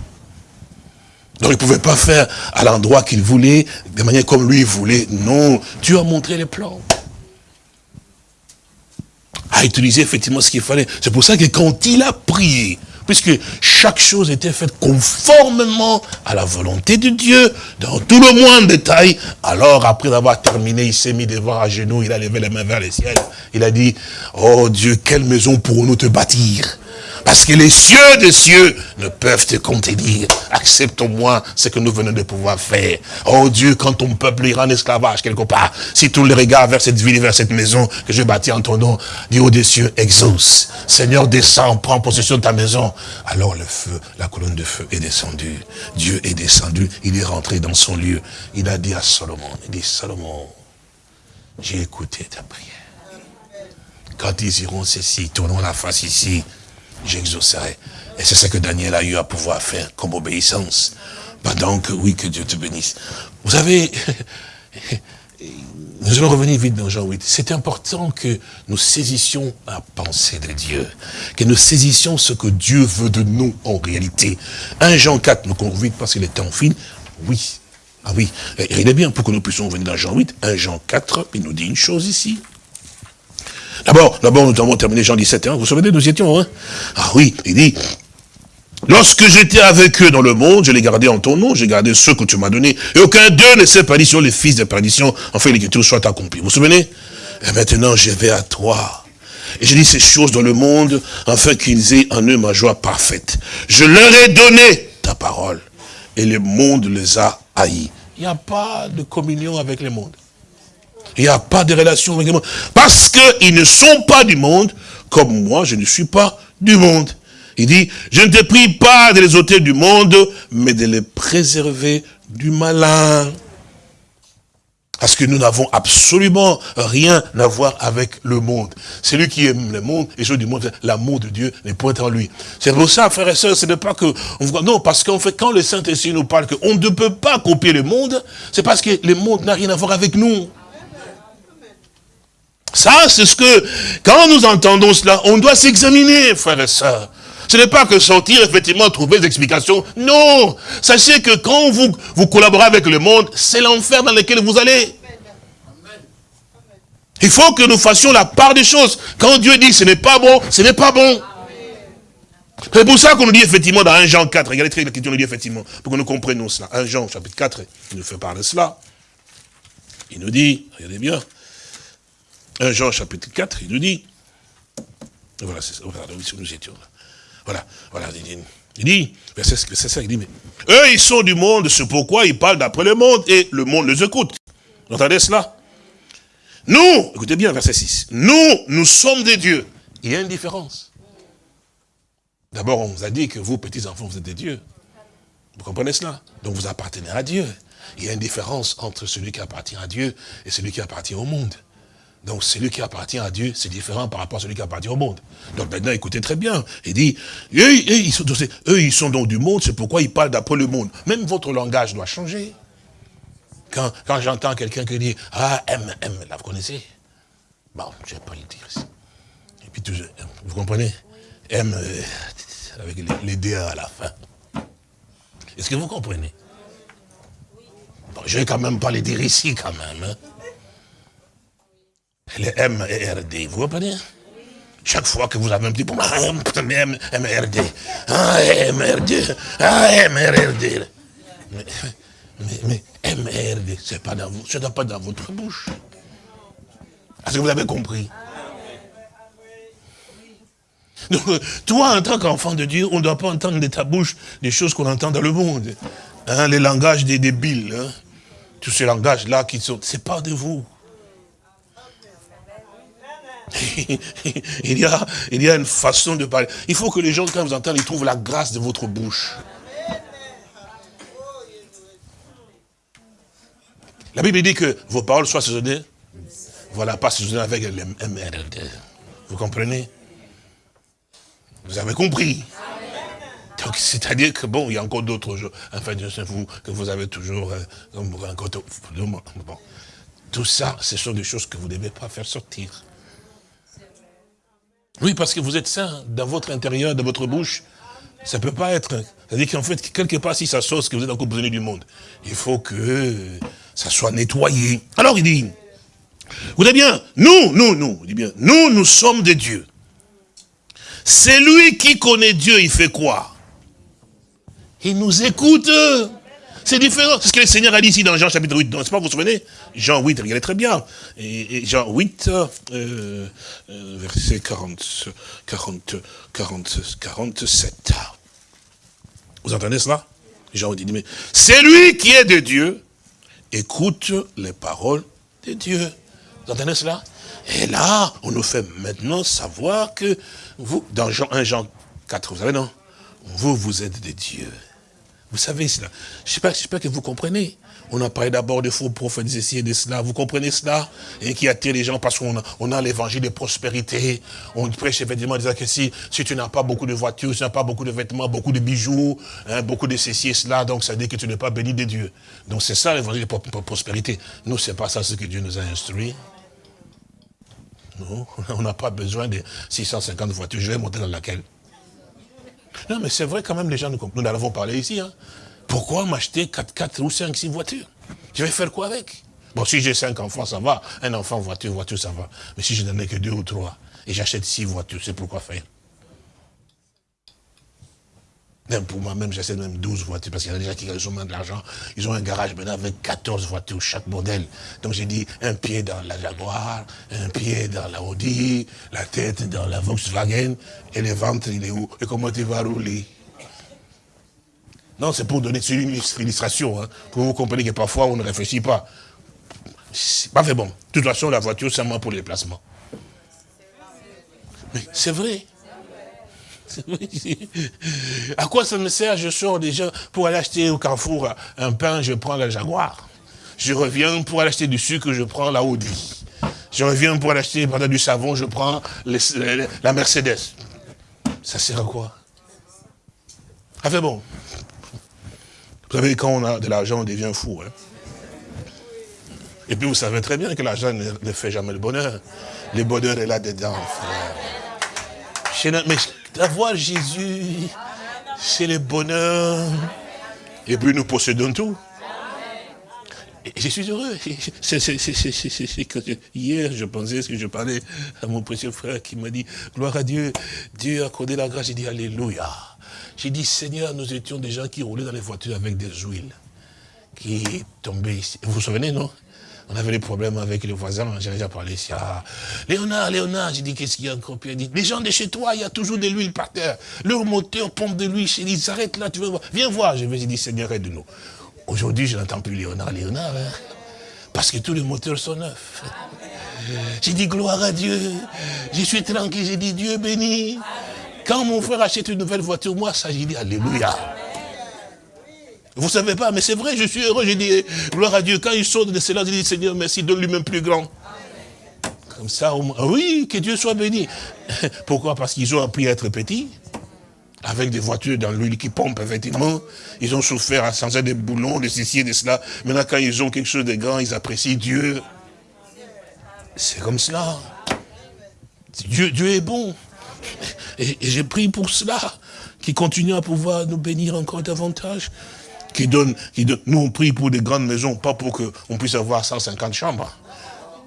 Donc il ne pouvait pas faire à l'endroit qu'il voulait, de manière comme lui voulait. Non, Dieu a montré les plans. A utilisé effectivement ce qu'il fallait. C'est pour ça que quand il a prié, puisque chaque chose était faite conformément à la volonté de Dieu, dans tout le moindre détail. Alors, après avoir terminé, il s'est mis devant à genoux, il a levé les mains vers le ciel. Il a dit, oh Dieu, quelle maison pourrons-nous te bâtir? Parce que les cieux des cieux ne peuvent te contenir. Accepte au moins ce que nous venons de pouvoir faire. Oh Dieu, quand ton peuple ira en esclavage quelque part, si tous les regards vers cette ville, vers cette maison que je bâtis en ton nom, dis haut des cieux, exauce. Seigneur, descends, prends possession de ta maison. Alors le feu, la colonne de feu est descendue. Dieu est descendu, il est rentré dans son lieu. Il a dit à Salomon, il dit, Salomon, j'ai écouté ta prière. Quand ils iront ceci, tournons la face ici, j'exaucerai. Et c'est ce que Daniel a eu à pouvoir faire comme obéissance. Pendant que, oui, que Dieu te bénisse. Vous savez, nous allons revenir vite dans Jean 8. C'est important que nous saisissions la pensée de Dieu. Que nous saisissions ce que Dieu veut de nous en réalité. 1 Jean 4, nous courons vite parce qu'il est en fin. Oui. Ah oui. il est bien pour que nous puissions venir dans Jean 8. 1 Jean 4, il nous dit une chose ici. D'abord, d'abord, nous avons terminé Jean 17, hein. vous vous souvenez, nous étions, hein Ah oui, il dit, Lorsque j'étais avec eux dans le monde, je les gardais en ton nom, j'ai gardé ceux que tu m'as donnés, et aucun d'eux ne s'est sur les fils de perdition, enfin l'écriture soit accomplie. Vous vous souvenez? Et maintenant, je vais à toi. Et je dis ces choses dans le monde, afin qu'ils aient en eux ma joie parfaite. Je leur ai donné ta parole, et le monde les a haïs. Il n'y a pas de communion avec le monde. Il n'y a pas de relation avec le monde. Parce qu'ils ne sont pas du monde, comme moi, je ne suis pas du monde. Il dit, je ne te prie pas de les ôter du monde, mais de les préserver du malin. Parce que nous n'avons absolument rien à voir avec le monde. Celui qui aime le monde et joue du monde, l'amour de Dieu n'est point en lui. C'est pour ça, frères et sœurs, ce n'est pas que... On non, parce qu'en fait, quand le Saint-Esprit nous parle qu'on ne peut pas copier le monde, c'est parce que le monde n'a rien à voir avec nous. Ça, c'est ce que, quand nous entendons cela, on doit s'examiner, frères et sœurs. Ce n'est pas que sortir, effectivement, trouver des explications. Non Sachez que quand vous, vous collaborez avec le monde, c'est l'enfer dans lequel vous allez. Il faut que nous fassions la part des choses. Quand Dieu dit ce n'est pas bon, ce n'est pas bon. C'est pour ça qu'on nous dit effectivement dans 1 Jean 4, regardez très question nous dit effectivement, pour que nous comprenions cela. 1 Jean chapitre 4, il nous fait parler de cela. Il nous dit, regardez bien, 1 Jean chapitre 4, il nous dit, voilà, c'est ça, voilà, nous étions là. Voilà, voilà, il dit, c'est ça, il dit, mais eux, ils sont du monde, c'est pourquoi ils parlent d'après le monde, et le monde les écoute. Vous entendez cela? Nous, écoutez bien, verset 6, nous, nous sommes des dieux. Il y a une différence. D'abord, on vous a dit que vous, petits-enfants, vous êtes des dieux. Vous comprenez cela? Donc vous appartenez à Dieu. Il y a une différence entre celui qui appartient à Dieu et celui qui appartient au monde. Donc celui qui appartient à Dieu, c'est différent par rapport à celui qui appartient au monde. Donc maintenant, écoutez très bien. Il dit, eux, ils, sont, eux, ils sont donc du monde, c'est pourquoi ils parlent d'après le monde. Même votre langage doit changer. Quand, quand j'entends quelqu'un qui dit, ah, M, M, là, vous connaissez? Bon, je ne vais pas le dire ici. Et puis, toujours, vous comprenez? M, euh, avec les, les à la fin. Est-ce que vous comprenez? Bon, Je ne vais quand même pas les dire ici, quand même. Hein. Les M et RD, vous comprenez? Chaque fois que vous avez un petit MRD, ah, MRD, ah, MRD. Mais, mais, mais MRD, ce n'est pas dans votre bouche. Est-ce que vous avez compris? Donc, toi, en tant qu'enfant de Dieu, on ne doit pas entendre de ta bouche des choses qu'on entend dans le monde. Hein, les langages des débiles, hein. tous ces langages-là qui sont, c'est pas de vous. Il, y a, une façon de parler. Il faut que les gens, quand vous entendent, ils trouvent la grâce de votre bouche. La Bible dit que vos paroles soient saisonnées. Voilà, pas saisonnées avec le MRD. Vous comprenez? Vous avez compris? Donc, c'est-à-dire que bon, il y a encore d'autres jours, enfin, vous, que vous avez toujours, euh, bon, tout ça, ce sont des choses que vous ne devez pas faire sortir. Oui, parce que vous êtes saint dans votre intérieur, dans votre bouche. Ça ne peut pas être. C'est-à-dire qu'en fait, quelque part, si ça sauce que vous êtes encore besoin du monde, il faut que ça soit nettoyé. Alors il dit, vous bien, nous, nous, nous, il dit bien, nous, nous sommes des dieux. C'est lui qui connaît Dieu, il fait quoi? Il nous écoute. C'est différent. C'est ce que le Seigneur a dit ici dans Jean chapitre 8. Donc, pas, vous vous souvenez? Jean 8, regardez très bien. Et, Jean 8, euh, euh, verset 40, 40, 40, 47. Vous entendez cela? Jean dit, mais c'est lui qui est de Dieu, écoute les paroles de Dieu. Vous entendez cela? Et là, on nous fait maintenant savoir que vous, dans Jean 1, Jean 4, vous savez non? Vous, vous êtes des dieux. Vous savez cela. J'espère que vous comprenez. On a parlé d'abord de faux prophètes ici et de cela. Vous comprenez cela Et qui attire les gens parce qu'on a, l'évangile de prospérité. On prêche effectivement disant que si, si tu n'as pas beaucoup de voitures, si tu n'as pas beaucoup de vêtements, beaucoup de bijoux, hein, beaucoup de ceci et cela, donc ça dit que tu n'es pas béni de Dieu. Donc c'est ça l'évangile de prospérité. Nous, c'est pas ça ce que Dieu nous a instruit. Non, on n'a pas besoin de 650 voitures. Je vais monter dans laquelle? Non, mais c'est vrai quand même, les gens, nous, nous en avons parlé ici. Hein. Pourquoi m'acheter 4, 4 ou 5, 6 voitures? Je vais faire quoi avec? Bon, si j'ai 5 enfants, ça va. Un enfant, voiture, voiture, ça va. Mais si je n'en ai que 2 ou 3, et j'achète 6 voitures, c'est pourquoi faire? Même pour moi-même, j'essaie même 12 voitures, parce qu'il y a des gens qui ont de l'argent. Ils ont un garage maintenant avec 14 voitures, chaque modèle. Donc j'ai dit, un pied dans la Jaguar, un pied dans la Audi, la tête dans la Volkswagen, et le ventre, il est où? Et comment tu vas rouler? Non, c'est pour donner une illustration, hein, pour vous compreniez que parfois on ne réfléchit pas. Pas fait bon. De toute façon, la voiture, c'est moi pour les placements. Mais c'est vrai. à quoi ça me sert? Je sors déjà pour aller acheter au Carrefour un pain, je prends la Jaguar. Je reviens pour aller acheter du sucre, je prends la Audi. Je reviens pour aller acheter du savon, je prends la Mercedes. Ça sert à quoi? Ah fait bon. Vous savez, quand on a de l'argent, on devient fou. Hein. Et puis vous savez très bien que l'argent ne, fait jamais le bonheur. Le bonheur est là-dedans, frère. Mais D'avoir Jésus, c'est le bonheur. Et puis nous possédons tout. Et je suis heureux. hier, je pensais que je parlais à mon précieux frère qui m'a dit, gloire à Dieu, Dieu a accordé la grâce. J'ai dit, Alléluia. J'ai dit, Seigneur, nous étions des gens qui roulaient dans les voitures avec des huiles, qui tombaient ici. Vous vous souvenez, non? On avait des problèmes avec les voisins, j'ai déjà parlé ici. Ah, Léonard, Léonard, j'ai dit, qu'est-ce qu'il y a encore? Puis il dit, les gens de chez toi, il y a toujours de l'huile par terre. Leur moteur pompe de l'huile. J'ai dit, s'arrête là, tu veux voir. Viens voir. Je vais dit, Seigneur, aide-nous. Aujourd'hui, je n'entends plus Léonard, Léonard. Hein. parce que tous les moteurs sont neufs. J'ai dit, gloire à Dieu. Je suis tranquille. J'ai dit, Dieu béni. Quand mon frère achète une nouvelle voiture, moi, ça, j'ai dit, Alléluia. Vous savez pas, mais c'est vrai, je suis heureux. J'ai dit, gloire à Dieu. Quand il sort de cela, je dis, Seigneur, merci, donne lui-même plus grand. Comme ça, oui, que Dieu soit béni. Pourquoi? Parce qu'ils ont appris à être petits, avec des voitures dans l'huile qui pompe, effectivement. Ils ont souffert à changer des boulons, de ceci et de cela. Maintenant, quand ils ont quelque chose de grand, ils apprécient Dieu. C'est comme cela. Dieu, Dieu est bon. Et, j'ai pris pour cela, qu'il continue à pouvoir nous bénir encore davantage. Qui donne, qui nous on prie pour des grandes maisons, pas pour qu'on puisse avoir 150 chambres.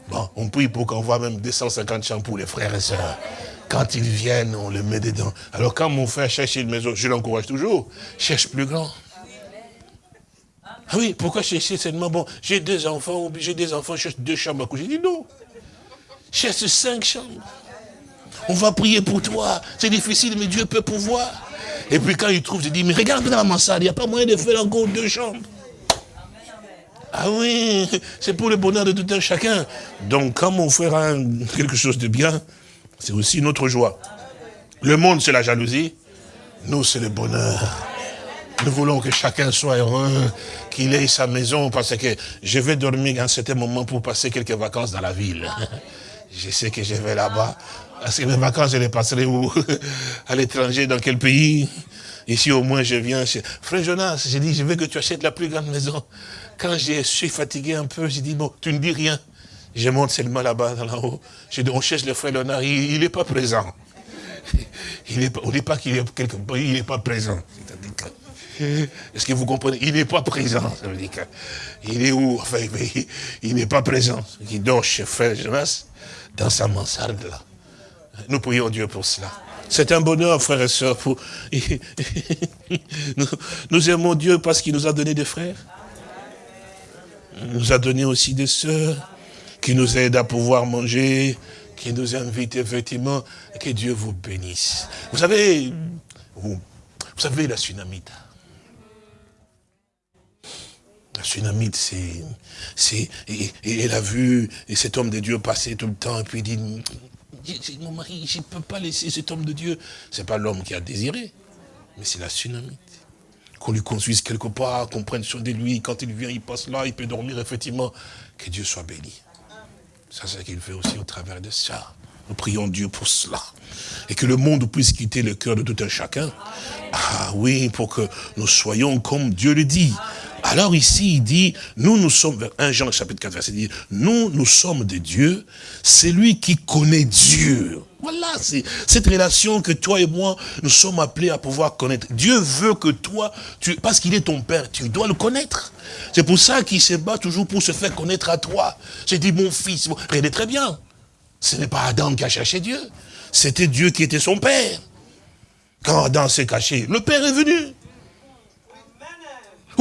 Bon, on prie pour qu'on voit même 250 chambres pour les frères et sœurs. Quand ils viennent, on les met dedans. Alors quand mon frère cherche une maison, je l'encourage toujours, cherche plus grand. Ah oui, pourquoi chercher seulement, bon, j'ai deux enfants, j'ai des enfants, je cherche deux chambres à coucher. J'ai dit non. Cherche cinq chambres. On va prier pour toi. C'est difficile, mais Dieu peut pouvoir. Et puis quand il trouve, je dis, mais regarde dans mansarde, il n'y a pas moyen de faire encore deux chambres. Ah oui, c'est pour le bonheur de tout un chacun. Donc quand on fera quelque chose de bien, c'est aussi notre joie. Le monde, c'est la jalousie. Nous, c'est le bonheur. Nous voulons que chacun soit heureux, qu'il ait sa maison, parce que je vais dormir à un certain moment pour passer quelques vacances dans la ville. Je sais que je vais là-bas. Parce que mes vacances, je les passerai où? À l'étranger, dans quel pays? Ici, au moins, je viens chez... Frère Jonas, j'ai dit, je veux que tu achètes la plus grande maison. Quand je suis fatigué un peu, j'ai dit, bon, tu ne dis rien. Je monte seulement là-bas, là-haut. Je dis, on cherche le frère Léonard, il n'est pas présent. Il est, on ne dit pas qu'il est quelque part, il n'est pas présent. Est-ce que vous comprenez? Il n'est pas présent. Ça veut dire il est où? Enfin, il, n'est pas présent. Il dort chez frère Jonas, dans sa mansarde là. Nous prions Dieu pour cela. C'est un bonheur, frères et sœurs. Nous, aimons Dieu parce qu'il nous a donné des frères. Il nous a donné aussi des sœurs qui nous aident à pouvoir manger, qui nous invitent effectivement. Que Dieu vous bénisse. Vous savez, vous, savez la tsunamite. La tsunamite, c'est... Elle a vu cet homme de Dieu passer tout le temps, et puis il dit, mon mari, je ne peux pas laisser cet homme de Dieu. Ce n'est pas l'homme qui a désiré, mais c'est la tsunamite. Qu'on lui construise quelque part, qu'on prenne soin de lui. Quand il vient, il passe là, il peut dormir, effectivement. Que Dieu soit béni. Ça, c'est ce qu'il fait aussi au travers de ça. Nous prions Dieu pour cela. Et que le monde puisse quitter le cœur de tout un chacun. Ah oui, pour que nous soyons comme Dieu le dit. Alors ici, il dit, nous, nous sommes, 1 Jean chapitre 4, verset 10, nous, nous sommes de Dieu, c'est lui qui connaît Dieu. Voilà, c'est cette relation que toi et moi, nous sommes appelés à pouvoir connaître. Dieu veut que toi, parce qu'il est ton Père, tu dois le connaître. C'est pour ça qu'il se bat toujours pour se faire connaître à toi. J'ai dit, mon fils, regardez très bien. Ce n'est pas Adam qui a cherché Dieu. C'était Dieu qui était son Père. Quand Adam s'est caché, le Père est venu.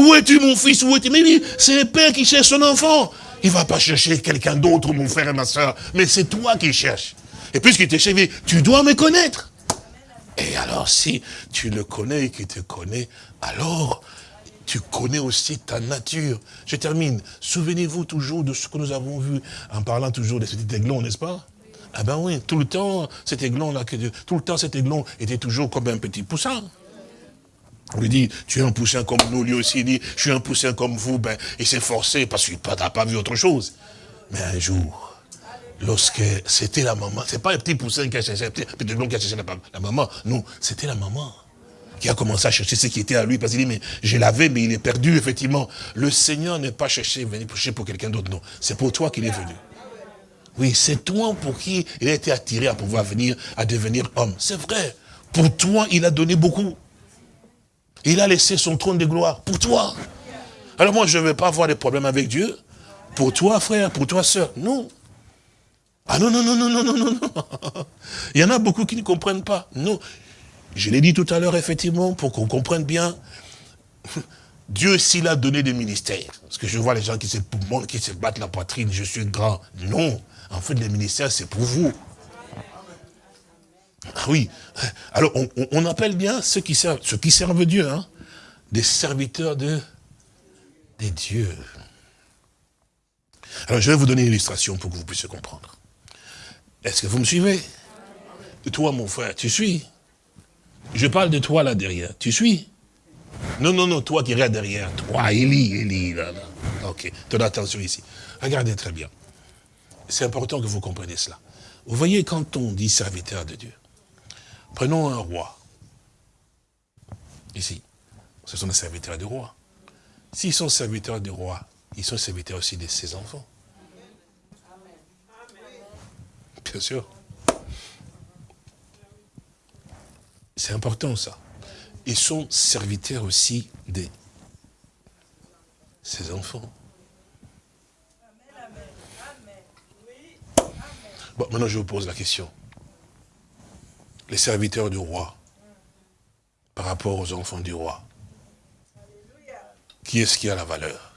Où es-tu mon fils? Où es-tu? Mais c'est le père qui cherche son enfant. Il ne va pas chercher quelqu'un d'autre, mon frère et ma soeur. Mais c'est toi qui cherches. Et puisqu'il t'a cherché, tu dois me connaître. Et alors, si tu le connais et qu'il te connaît, alors tu connais aussi ta nature. Je termine. Souvenez-vous toujours de ce que nous avons vu en parlant toujours de cet aiglon, n'est-ce pas? Ah ben oui, tout le temps, cet aiglon-là, tout le temps cet aiglon était toujours comme un petit poussin. On lui dit, tu es un poussin comme nous, lui aussi il dit, je suis un poussin comme vous, ben, il s'est forcé parce qu'il n'a pas vu autre chose. Mais un jour, lorsque c'était la maman, c'est pas un petit poussin qui a cherché, un petit, qui a cherché la, maman, non, c'était la maman qui a commencé à chercher ce qui était à lui, parce qu'il dit, mais je l'avais, mais il est perdu, effectivement. Le Seigneur n'est pas cherché, venir chercher pour quelqu'un d'autre, non. C'est pour toi qu'il est venu. Oui, c'est toi pour qui il a été attiré à pouvoir venir, à devenir homme. C'est vrai. Pour toi, il a donné beaucoup. Il a laissé son trône de gloire pour toi. Alors moi, je ne vais pas avoir de problème avec Dieu. Pour toi, frère, pour toi, sœur. Non. Ah non, non, non, non, non, non, non, non. Il y en a beaucoup qui ne comprennent pas. Non. Je l'ai dit tout à l'heure, effectivement, pour qu'on comprenne bien. Dieu, s'il a donné des ministères, parce que je vois les gens qui se, qui se battent la poitrine, je suis grand. Non. En fait, les ministères, c'est pour vous. Ah oui. Alors, on, appelle bien ceux qui servent, ceux qui servent Dieu, hein, des serviteurs de, des dieux. Alors, je vais vous donner une illustration pour que vous puissiez comprendre. Est-ce que vous me suivez? Toi, mon frère, tu suis? Je parle de toi là derrière. Tu suis? Non, non, non, toi qui regardes derrière. Toi, Élie, Élie, là, là. Ok, ton attention ici. Regardez très bien. c'est important que vous compreniez cela. Vous voyez, quand on dit serviteur de Dieu, prenons un roi. Ici, ce sont des serviteurs du roi. S'ils sont serviteurs du roi, ils sont serviteurs aussi de ses enfants. Bien sûr. C'est important ça. Ils sont serviteurs aussi de ses enfants. Bon, maintenant je vous pose la question. Les serviteurs du roi, par rapport aux enfants du roi, qui est-ce qui a la valeur?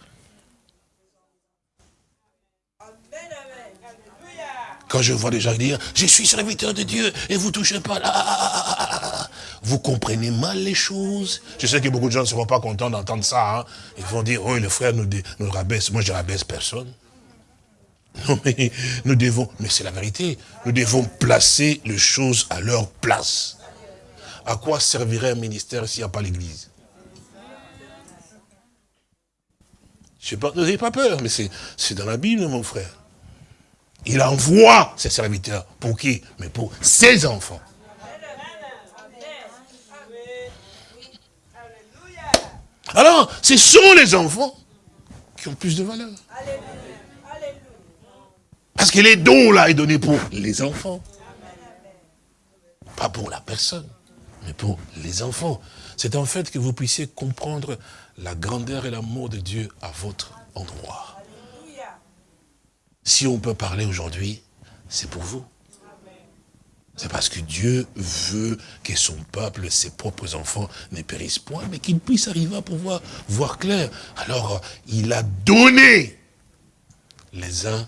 Quand je vois des gens dire, je suis serviteur de Dieu et vous touchez pas là, vous comprenez mal les choses? Je sais que beaucoup de gens ne seront pas contents d'entendre ça. Hein. Ils vont dire, oh, le frère nous, nous rabaisse. Moi, je rabaisse personne. Non, mais nous devons, mais c'est la vérité, nous devons placer les choses à leur place. À quoi servirait un ministère s'il n'y a pas l'église? Je sais pas, n'ayez pas peur, mais c'est dans la Bible, mon frère. Il envoie ses serviteurs. Pour qui? Mais pour ses enfants. Alors, ce sont les enfants qui ont plus de valeur. Parce que les dons là est donné pour les enfants. Pas pour la personne, mais pour les enfants. C'est en fait que vous puissiez comprendre la grandeur et l'amour de Dieu à votre endroit. Si on peut parler aujourd'hui, c'est pour vous. C'est parce que Dieu veut que son peuple, ses propres enfants, ne périssent point, mais qu'ils puissent arriver à pouvoir voir clair. Alors, il a donné les uns,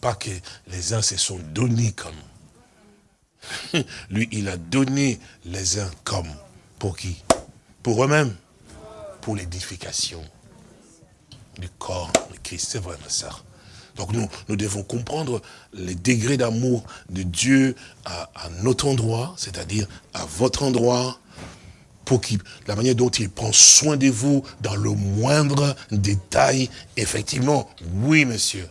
pas que les uns se sont donnés comme. Lui, il a donné les uns comme. Pour qui? Pour eux-mêmes. Pour l'édification du corps de Christ. C'est vrai, ma soeur. Donc nous, nous devons comprendre les degrés d'amour de Dieu à, notre endroit, c'est-à-dire à votre endroit, pour qu'il, la manière dont il prend soin de vous dans le moindre détail, effectivement, oui, monsieur.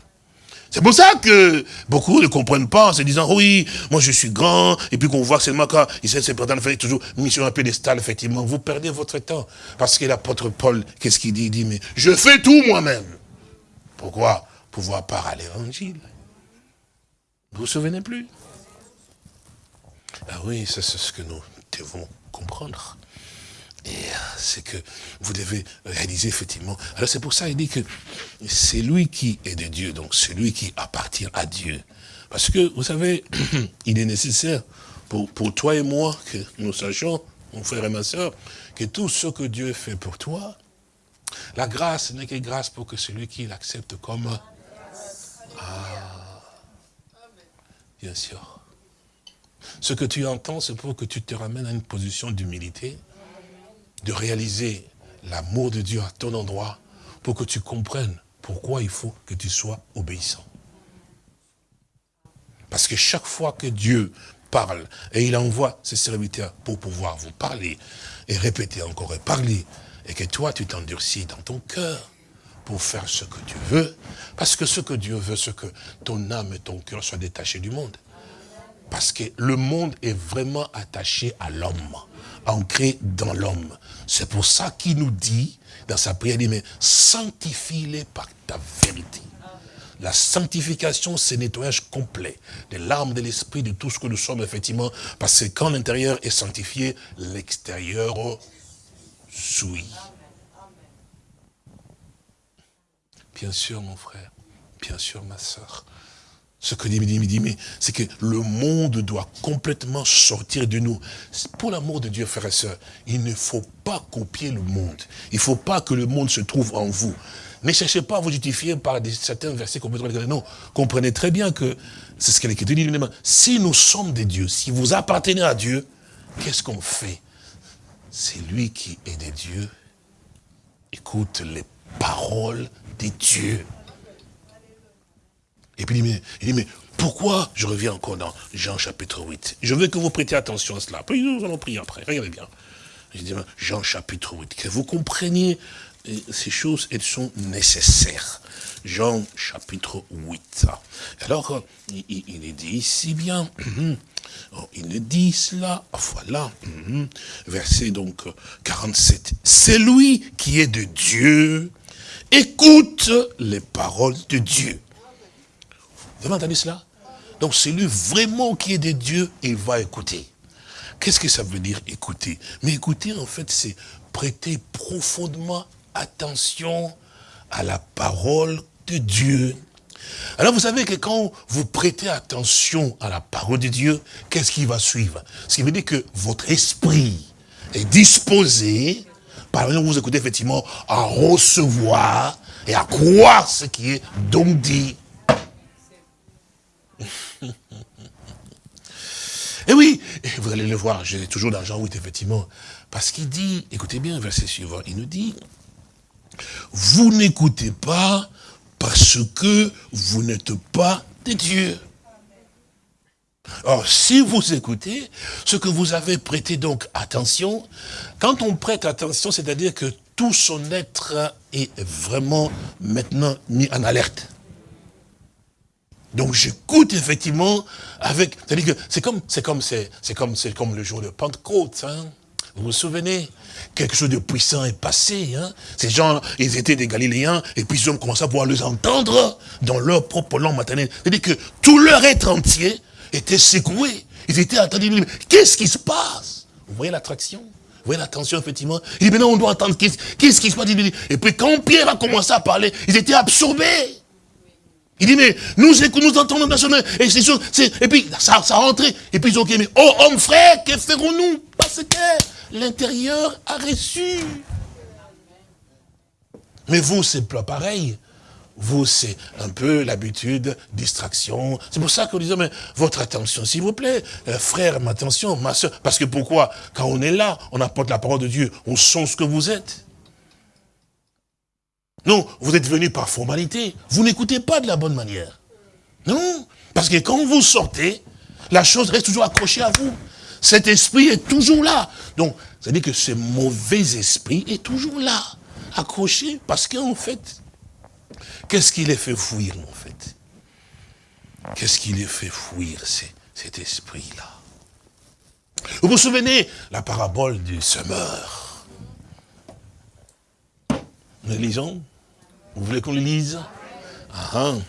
C'est pour ça que beaucoup ne comprennent pas en se disant, oui, moi je suis grand, et puis qu'on voit seulement quand il s'est prétendre faire toujours mission un pédestal, effectivement, vous perdez votre temps. Parce que l'apôtre Paul, qu'est-ce qu'il dit? Il dit, mais je fais tout moi-même. Pourquoi? Pouvoir part à l'évangile. Vous vous souvenez plus? Ah oui, c'est ce que nous devons comprendre. Et euh, c'est que vous devez réaliser effectivement. Alors c'est pour ça qu'il dit que c'est lui qui est de Dieu, donc c'est lui qui appartient à Dieu. Parce que, vous savez, il est nécessaire pour, pour toi et moi que nous sachions, mon frère et ma soeur, que tout ce que Dieu fait pour toi, la grâce n'est que grâce pour que celui qui l'accepte comme... Ah, bien sûr. Ce que tu entends, c'est pour que tu te ramènes à une position d'humilité, de réaliser l'amour de Dieu à ton endroit pour que tu comprennes pourquoi il faut que tu sois obéissant. Parce que chaque fois que Dieu parle, et il envoie ses serviteurs pour pouvoir vous parler, et répéter encore, et parler, et que toi tu t'endurcis dans ton cœur pour faire ce que tu veux, parce que ce que Dieu veut, c'est que ton âme et ton cœur soient détachés du monde. Parce que le monde est vraiment attaché à l'homme, ancré dans l'homme. C'est pour ça qu'il nous dit, dans sa prière, il dit, mais sanctifie-les par ta vérité. La sanctification, c'est nettoyage complet des larmes de l'esprit, de tout ce que nous sommes, effectivement, parce que quand l'intérieur est sanctifié, l'extérieur souille. Bien sûr, mon frère, bien sûr, ma soeur. Ce que dit, dit, dit, c'est que le monde doit complètement sortir de nous. Pour l'amour de Dieu, frères et sœurs, il ne faut pas copier le monde. Il ne faut pas que le monde se trouve en vous. Ne cherchez pas à vous justifier par des, certains versets qu'on peut trouver. Non, comprenez très bien que c'est ce que l'Écriture dit. Si nous sommes des dieux, si vous appartenez à Dieu, qu'est-ce qu'on fait? C'est lui qui est des dieux. Écoute les paroles des dieux. Et puis il dit, mais, mais pourquoi Je reviens encore dans Jean chapitre 8. Je veux que vous prêtiez attention à cela. Puis nous allons prier après. Regardez bien. Je dis, Jean chapitre 8. Que vous compreniez ces choses, elles sont nécessaires. Jean chapitre 8. Alors, il, est dit ici bien, oh, il est dit cela, voilà, verset donc 47. C'est lui qui est de Dieu, écoute les paroles de Dieu. Avez entendu cela? Donc c'est lui vraiment qui est de Dieu, il va écouter. Qu'est-ce que ça veut dire écouter? Mais écouter, en fait, c'est prêter profondément attention à la parole de Dieu. Alors vous savez que quand vous prêtez attention à la parole de Dieu, qu'est-ce qui va suivre? Ce qui veut dire que votre esprit est disposé, par exemple vous écoutez effectivement, à recevoir et à croire ce qui est donc dit. Et oui, vous allez le voir, j'ai toujours dans Jean 8, effectivement, parce qu'il dit, écoutez bien, verset suivant, il nous dit, vous n'écoutez pas parce que vous n'êtes pas des dieux. Or, si vous écoutez, ce que vous avez prêté donc attention, quand on prête attention, c'est-à-dire que tout son être est vraiment maintenant mis en alerte. Donc j'écoute effectivement avec, c'est-à-dire que c'est comme, c'est comme, c'est comme, c'est comme le jour de Pentecôte, hein. Vous vous souvenez? Quelque chose de puissant est passé. Hein. Ces gens, ils étaient des Galiléens, et puis ils ont commencé à pouvoir les entendre dans leur propre langue maternelle. C'est-à-dire que tout leur être entier était secoué. Ils étaient attendus. Qu'est-ce qui se passe? Vous voyez l'attraction? Vous voyez l'attention, effectivement? Il dit, maintenant, on doit attendre. Qu'est-ce qui se passe? Et puis, quand Pierre a commencé à parler, ils étaient absorbés. Il dit, mais nous écoutons, nous entendons national, et c'est sûr, et puis ça, ça a rentré, et puis ils ont dit, mais oh homme frère, que ferons-nous? Parce que l'intérieur a reçu. Mais vous, c'est pas pareil. Vous, c'est un peu l'habitude, distraction. C'est pour ça qu'on disait, mais votre attention, s'il vous plaît. Euh, frère, ma attention, ma soeur. Parce que pourquoi? Quand on est là, on apporte la parole de Dieu, on sent ce que vous êtes. Non, vous êtes venu par formalité. Vous n'écoutez pas de la bonne manière. Non, parce que quand vous sortez, la chose reste toujours accrochée à vous. Cet esprit est toujours là. Donc, ça veut dire que ce mauvais esprit est toujours là, accroché, parce qu'en fait, qu'est-ce qui les fait fuir, en fait? Qu'est-ce qui les fait fuir, cet esprit-là? Vous vous souvenez, la parabole du semeur? Nous lisons vous voulez qu'on le lise ah, hein.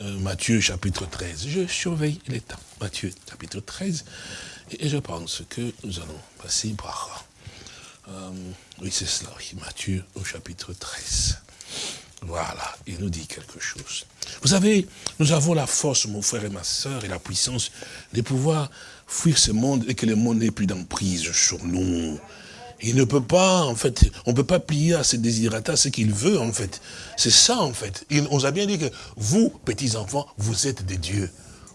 euh, Matthieu chapitre 13. Je surveille les temps. Matthieu chapitre 13. Et, je pense que nous allons passer par... Euh, oui, c'est cela. Matthieu au chapitre 13. Voilà, il nous dit quelque chose. Vous savez, nous avons la force, mon frère et ma soeur, et la puissance de pouvoir fuir ce monde et que le monde n'ait plus d'emprise sur nous. Il ne peut pas, en fait, on ne peut pas plier à ses désirata ce qu'il veut, en fait. C'est ça, en fait. on nous a bien dit que vous, petits-enfants, vous êtes des dieux.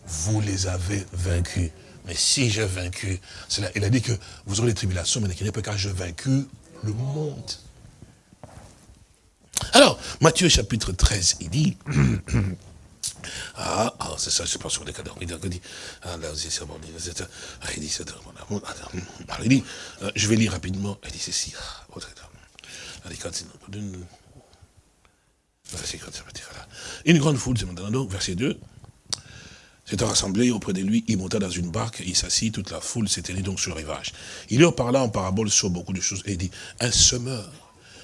Vous les avez vaincus. Mais si j'ai vaincu, il a dit que vous aurez des tribulations, mais n'est pas car j'ai vaincu le monde. Alors, Matthieu chapitre 13, il dit, ah, ah c'est ça, je pense sur les cadres. Il dit, ah, là, c'est bon, il dit, je vais lire rapidement, il dit ceci. Une grande foule, donc, verset 2, s'est rassemblé auprès de lui, il monta dans une barque, il s'assit, toute la foule s'éteignit donc sur le rivage. Il leur parla en parabole sur beaucoup de choses, et il dit, un semeur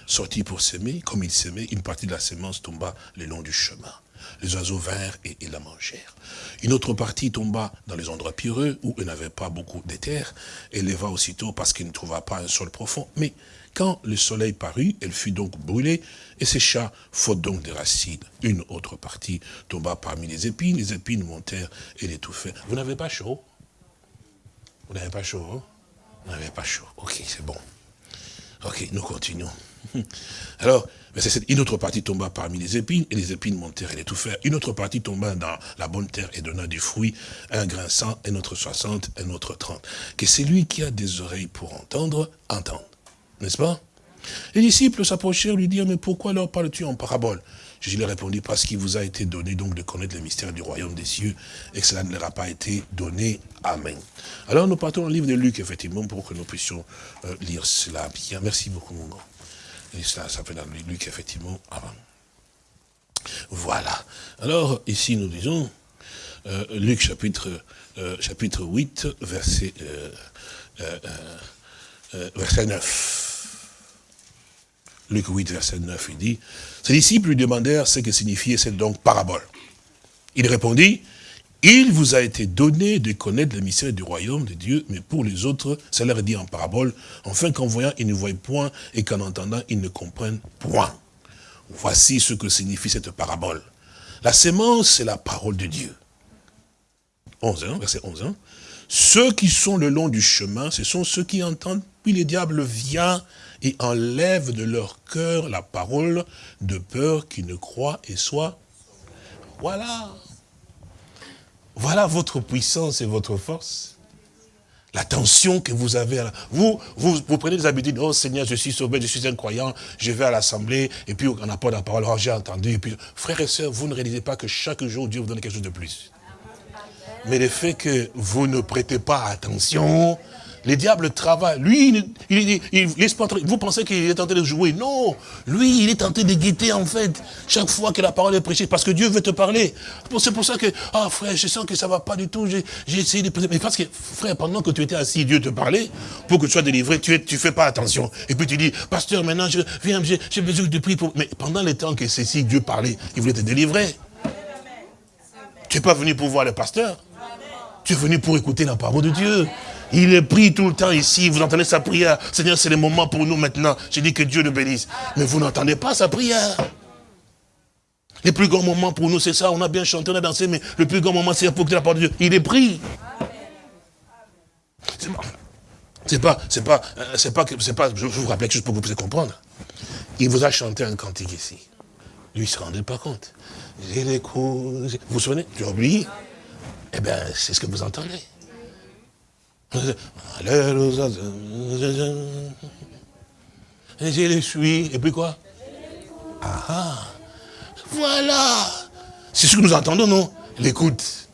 sortit pour s'aimer, comme il s'aimait, une partie de la sémence tomba le long du chemin les oiseaux vinrent et, la mangèrent. Une autre partie tomba dans les endroits pierreux où il n'avait pas beaucoup d'éther et leva aussitôt parce qu'il ne trouva pas un sol profond. Mais quand le soleil parut, elle fut donc brûlée et sécha, faute donc des racines. Une autre partie tomba parmi les épines, les épines montèrent et l'étouffèrent. Vous n'avez pas chaud? Vous n'avez pas chaud hein? Vous n'avez pas chaud. Ok, c'est bon. Ok, nous continuons. Alors, une autre partie tomba parmi les épines, et les épines montèrent et l'étouffèrent. Une autre partie tomba dans la bonne terre et donna du fruit, un grain cent, un autre soixante, un autre trente. Que celui qui a des oreilles pour entendre, entende. N'est-ce pas? Les disciples s'approchèrent lui dirent, mais pourquoi leur parles-tu en parabole? Jésus leur répondit, parce qu'il vous a été donné donc de connaître le mystère du royaume des cieux, et que cela ne leur a pas été donné. Amen. Alors nous partons au livre de Luc, effectivement, pour que nous puissions euh, lire cela bien. Merci beaucoup, mon grand. Et ça, ça fait dans Luc, effectivement, avant. Voilà. Alors, ici, nous disons, euh, Luc chapitre, euh, chapitre 8, verset, euh, verset 9. Luc 8, verset 9, il dit, ses disciples lui demandèrent ce que signifiait cette donc parabole. Il répondit, il vous a été donné de connaître le mystère du royaume de Dieu, mais pour les autres, leur est dit en parabole, enfin qu'en voyant, ils ne voient point, et qu'en entendant, ils ne comprennent point. Voici ce que signifie cette parabole. La sémence, c'est la parole de Dieu. 11, hein, verset 11. Hein. Ceux qui sont le long du chemin, ce sont ceux qui entendent, puis le diable vient et enlève de leur cœur la parole de peur qu'ils ne croient et soient. Voilà. Voilà votre puissance et votre force. L'attention que vous avez. Vous, vous, vous prenez des habitudes. Oh Seigneur, je suis sauvé, je suis un croyant, je vais à l'assemblée, et puis on n'a pas la parole, oh, j'ai entendu. Et puis, frères et sœurs, vous ne réalisez pas que chaque jour, Dieu vous donne quelque chose de plus. Mais le fait que vous ne prêtez pas attention, les diables travaillent. Lui, il, il, vous pensez qu'il est tenté de jouer? Non, lui, il est tenté de guetter en fait. Chaque fois que la parole est prêchée, parce que Dieu veut te parler. C'est pour ça que, ah frère, je sens que ça va pas du tout. J'ai essayé de... Mais parce que, frère, pendant que tu étais assis, Dieu te parlait, pour que tu sois délivré, tu ne fais pas attention. Et puis tu dis, pasteur, maintenant, je viens, j'ai besoin de prier pour... Mais pendant le temps que ceci, Dieu parlait, il voulait te délivrer. Tu n'es pas venu pour voir le pasteur. Tu es venu pour écouter la parole de Dieu. Il est pris tout le temps ici, vous entendez sa prière? Seigneur, c'est le moment pour nous maintenant. J'ai dit que Dieu nous bénisse. Mais vous n'entendez pas sa prière. Les plus grands moments pour nous, c'est ça. On a bien chanté, on a dansé, mais le plus grand moment, c'est pour que la parole de Dieu. Il est pris. C'est pas, c'est pas, c'est pas, c'est pas, je vous rappelle chose pour que vous puissiez comprendre. Il vous a chanté un cantique ici. Lui, il se rendait pas compte. J'ai les coups, vous vous souvenez? As oublié Eh bien, c'est ce que vous entendez. Et je les suis. Et puis quoi ah, ah, Voilà C'est ce que nous entendons, non L'écoute.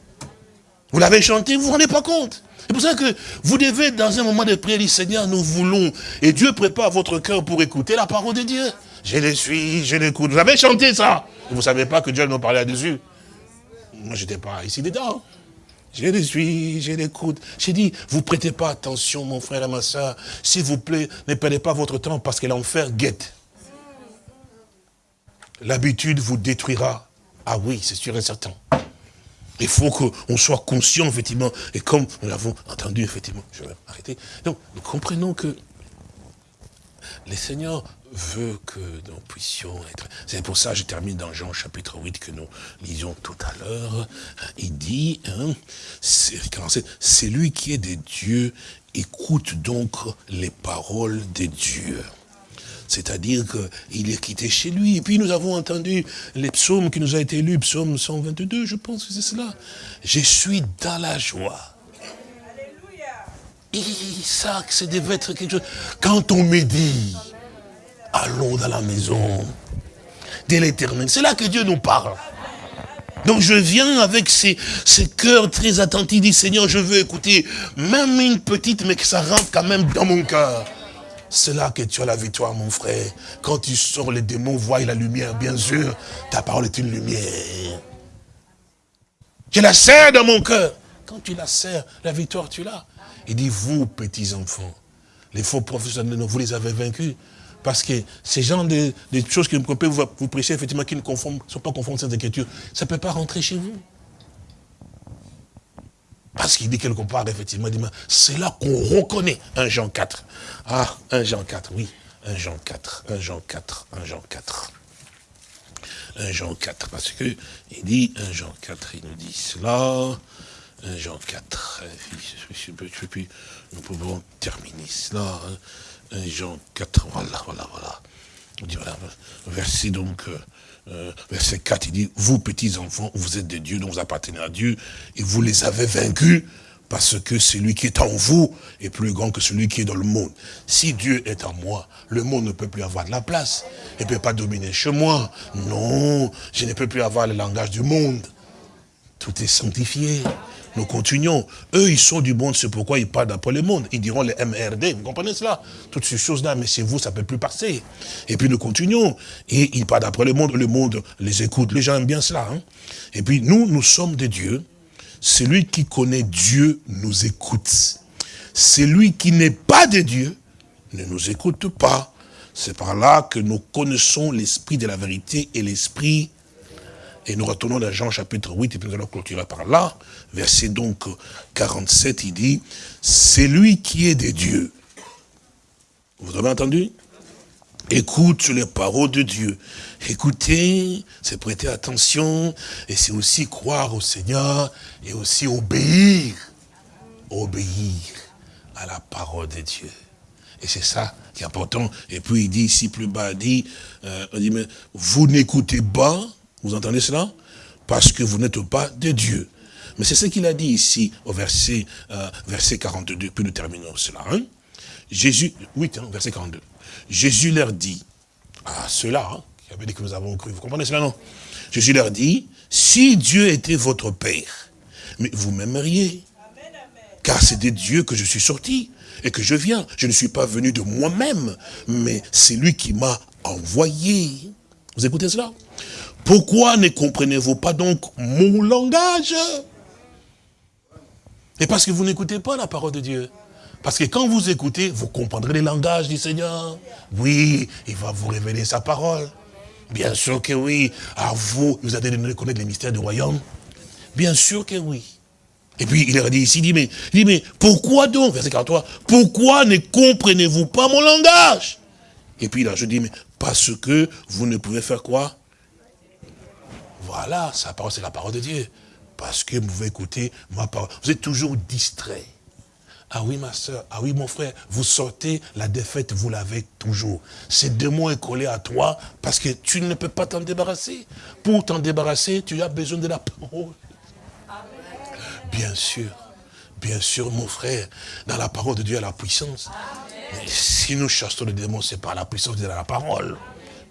Vous l'avez chanté, vous ne vous rendez pas compte. C'est pour ça que vous devez, dans un moment de prière, dire, Seigneur, nous voulons. Et Dieu prépare votre cœur pour écouter la parole de Dieu. Je les suis, je l'écoute. Vous avez chanté ça. vous ne savez pas que Dieu nous parlait là-dessus. Moi, je n'étais pas ici dedans. Je les suis, je l'écoute. J'ai dit, vous prêtez pas attention, mon frère et ma soeur. S'il vous plaît, ne perdez pas votre temps parce que l'enfer guette. L'habitude vous détruira. Ah oui, c'est sûr et certain. Il faut qu'on soit conscient, effectivement. Et comme nous l'avons entendu, effectivement, je vais arrêter. Donc, nous comprenons que les seigneurs veut que nous puissions être... C'est pour ça que je termine dans Jean chapitre 8 que nous lisions tout à l'heure. Il dit, hein, c'est lui qui est de Dieu, écoute donc les paroles de Dieu. C'est-à-dire qu'il est quitté chez lui. Et puis nous avons entendu les psaumes qui nous ont été lus, psaume 122, je pense que c'est cela. Je suis dans la joie. Ça, c'est devait être quelque chose. Quand on me dit, allons dans la maison de l'éternel. C'est là que Dieu nous parle. Donc je viens avec ces, ces cœurs très attentifs, dit Seigneur, je veux écouter, même une petite, mais que ça rentre quand même dans mon cœur. C'est là que tu as la victoire, mon frère. Quand tu sors, les démons voient la lumière, bien sûr. Ta parole est une lumière. Je la serre dans mon cœur. Quand tu la serres, la victoire, tu l'as. Il dit, vous, petits enfants, les faux professeurs, vous les avez vaincus. Parce que ces gens de, choses que vous, prêchez, effectivement, qui ne sont pas conformes à cette écriture, ça ne peut pas rentrer chez vous. Parce qu'il dit quelque part, effectivement, c'est là qu'on reconnaît un Jean 4. Ah, un Jean 4, oui. Un Jean 4, un Jean 4, un Jean 4. Un Jean 4, parce que il dit, un Jean 4, il nous dit cela. Jean 4, nous pouvons terminer cela. 1 Jean 4, voilà, voilà, voilà. Verset donc, euh, euh, verset 4, il dit, vous petits enfants, vous êtes des dieux, dont vous appartenez à Dieu, et vous les avez vaincus, parce que celui qui est en vous est plus grand que celui qui est dans le monde. Si Dieu est en moi, le monde ne peut plus avoir de la place. Il ne peut pas dominer chez moi. Non, je ne peux plus avoir le langage du monde. Tout est sanctifié. Nous continuons. Eux, ils sont du monde, c'est pourquoi ils parlent d'après le monde. Ils diront les MRD, vous comprenez cela? Toutes ces choses-là, mais chez vous, ça ne peut plus passer. Et puis nous continuons. Et ils parlent d'après le monde, le monde les écoute. Les gens aiment bien cela. Hein. Et puis nous, nous sommes des dieux. Celui qui connaît Dieu nous écoute. Celui qui n'est pas de Dieu ne nous écoute pas. C'est par là que nous connaissons l'esprit de la vérité et l'esprit et nous retournons dans Jean chapitre 8, et puis nous allons clôturer par là. Verset donc 47, il dit, c'est lui qui est des dieux. Vous avez entendu? Écoute les paroles de Dieu. Écoutez, c'est prêter attention, et c'est aussi croire au Seigneur, et aussi obéir. Obéir à la parole de Dieu. Et c'est ça qui est important. Et puis il dit ici plus bas, il dit, euh, dit mais vous n'écoutez pas, vous entendez cela? Parce que vous n'êtes pas de Dieu. Mais c'est ce qu'il a dit ici au verset, euh, verset 42, puis nous terminons cela. Hein. Jésus, 8, hein, verset 42. Jésus leur dit, à ceux-là, hein, qui avaient dit que nous avons cru, vous comprenez cela, non? Jésus leur dit, si Dieu était votre Père, mais vous m'aimeriez. Car c'est de Dieu que je suis sorti et que je viens. Je ne suis pas venu de moi-même, mais c'est lui qui m'a envoyé. Vous écoutez cela? Pourquoi ne comprenez-vous pas donc mon langage? Et parce que vous n'écoutez pas la parole de Dieu. Parce que quand vous écoutez, vous comprendrez les langages du Seigneur. Oui, il va vous révéler sa parole. Bien sûr que oui. À vous, vous allez connaître les mystères du royaume. Bien sûr que oui. Et puis il leur a dit ici, il dit, mais, dit, mais pourquoi donc, verset 43, pourquoi ne comprenez-vous pas mon langage? Et puis là, je dis, mais parce que vous ne pouvez faire quoi? Voilà, sa parole, c'est la parole de Dieu. Parce que vous pouvez écouter ma parole. Vous êtes toujours distrait. Ah oui, ma soeur, ah oui, mon frère, vous sortez, la défaite, vous l'avez toujours. Ces démon est collé à toi parce que tu ne peux pas t'en débarrasser. Pour t'en débarrasser, tu as besoin de la parole. Bien sûr, bien sûr, mon frère, dans la parole de Dieu, il y a la puissance. si nous chassons le démon, c'est par la puissance de la parole.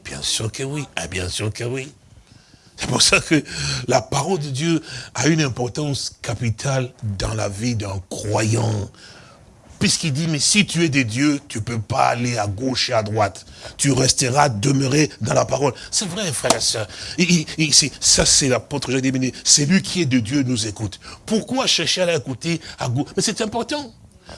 Bien sûr que oui, ah, bien sûr que oui. C'est pour ça que la parole de Dieu a une importance capitale dans la vie d'un croyant. Puisqu'il dit, mais si tu es des dieux, tu ne peux pas aller à gauche et à droite. Tu resteras demeuré dans la parole. C'est vrai, frère et soeur. ça, c'est l'apôtre Jacques C'est lui qui est de Dieu nous écoute. Pourquoi chercher à l'écouter à gauche? Mais c'est important.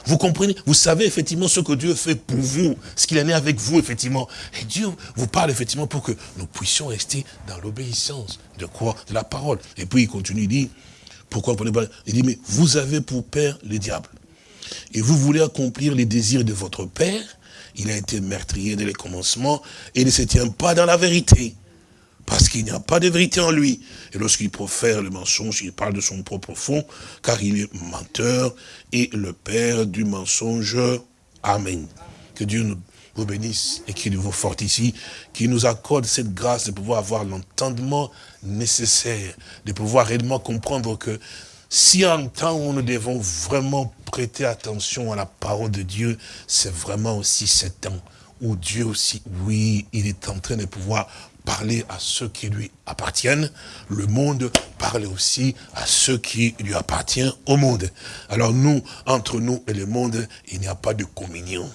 Vous comprenez? Vous savez effectivement ce que Dieu fait pour vous, ce qu'il en est avec vous, effectivement. Et Dieu vous parle effectivement pour que nous puissions rester dans l'obéissance. De quoi? De la parole. Et puis il continue, il dit, pourquoi vous pas? Il dit, mais vous avez pour père le diable. Et vous voulez accomplir les désirs de votre père? Il a été meurtrier dès le commencement et ne se tient pas dans la vérité parce qu'il n'y a pas de vérité en lui. Et lorsqu'il profère le mensonge, il parle de son propre fond, car il est menteur et le père du mensonge. Amen. Que Dieu vous bénisse et qu'il vous fortifie, qu'il nous accorde cette grâce de pouvoir avoir l'entendement nécessaire, de pouvoir réellement comprendre que si un temps où nous devons vraiment prêter attention à la parole de Dieu, c'est vraiment aussi ce temps où Dieu aussi, oui, il est en train de pouvoir parler à ceux qui lui appartiennent, le monde parle aussi à ceux qui lui appartiennent au monde. Alors nous, entre nous et le monde, il n'y a pas de communion.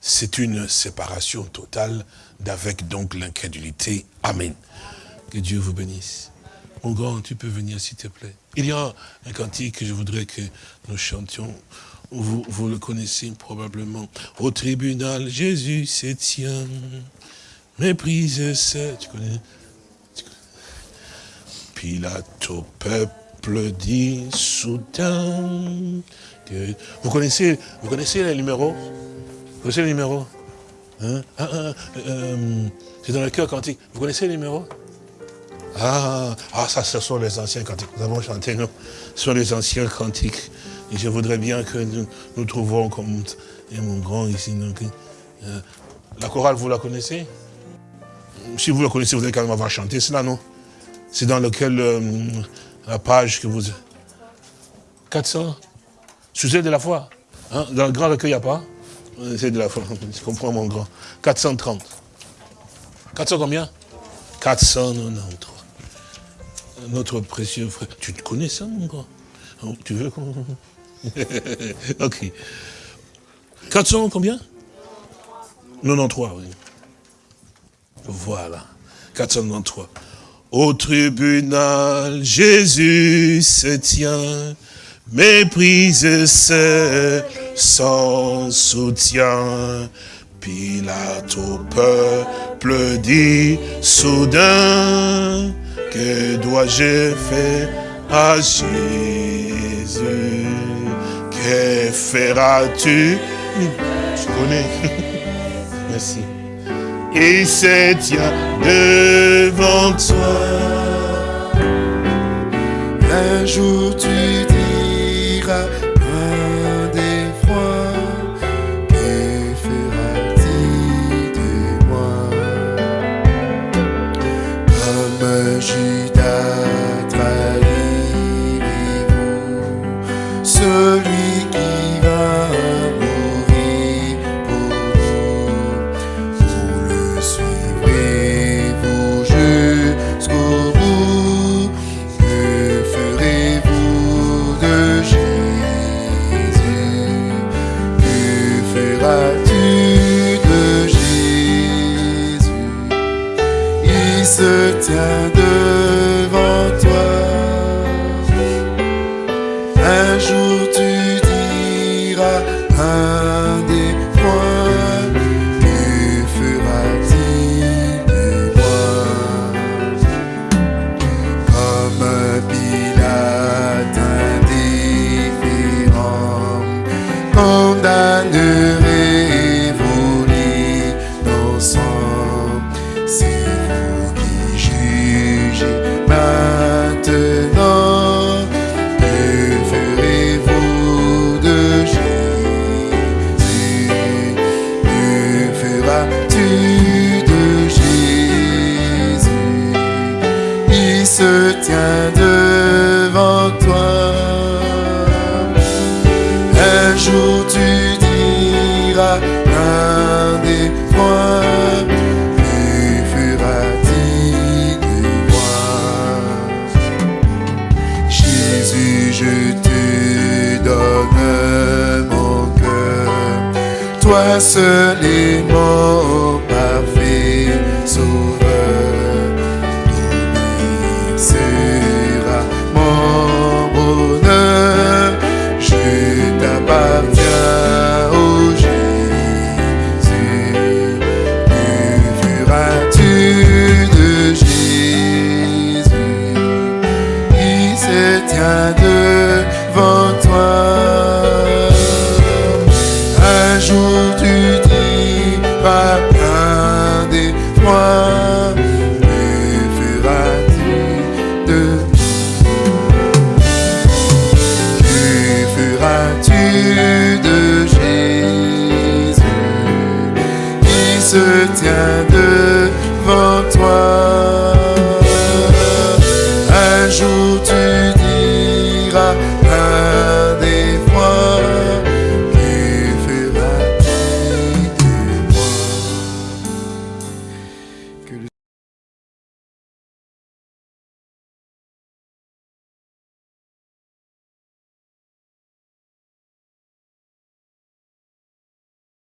C'est une séparation totale d'avec donc l'incrédulité. Amen. Que Dieu vous bénisse. Mon grand, tu peux venir s'il te plaît. Il y a un cantique que je voudrais que nous chantions. Vous, vous le connaissez probablement. Au tribunal, Jésus se tient. Méprise, c'est, tu connais, tu connais. Pilate au peuple dit soudain que... Vous connaissez, vous connaissez les numéros? Vous connaissez les numéros? Hein? ah, ah, euh, C'est dans le cœur quantique. Vous connaissez les numéros? Ah, ah, ça, ce sont les anciens cantiques. Nous avons chanté, non Ce sont les anciens cantiques. Et je voudrais bien que nous, nous trouvons comme et mon grand ici. Euh, la chorale, vous la connaissez? Si vous le connaissez, vous allez quand même avoir chanté cela, non? C'est dans lequel, euh, la page que vous... 400 Sujet de la foi. Hein? Dans le grand recueil, il n'y a pas? C'est de la foi, je comprends mon grand. 430. 400 combien? 493. notre précieux frère. Tu te connais ça, mon gars oh, Tu veux qu'on... ok. 400 combien? 93, oui. Voilà. 493. Au tribunal, Jésus se tient, méprise sans soutien. Pilate au peuple dit soudain, que dois-je faire à Jésus? Que feras-tu? Je connais. Merci. Il se tient devant toi. Un jour tu seul est mon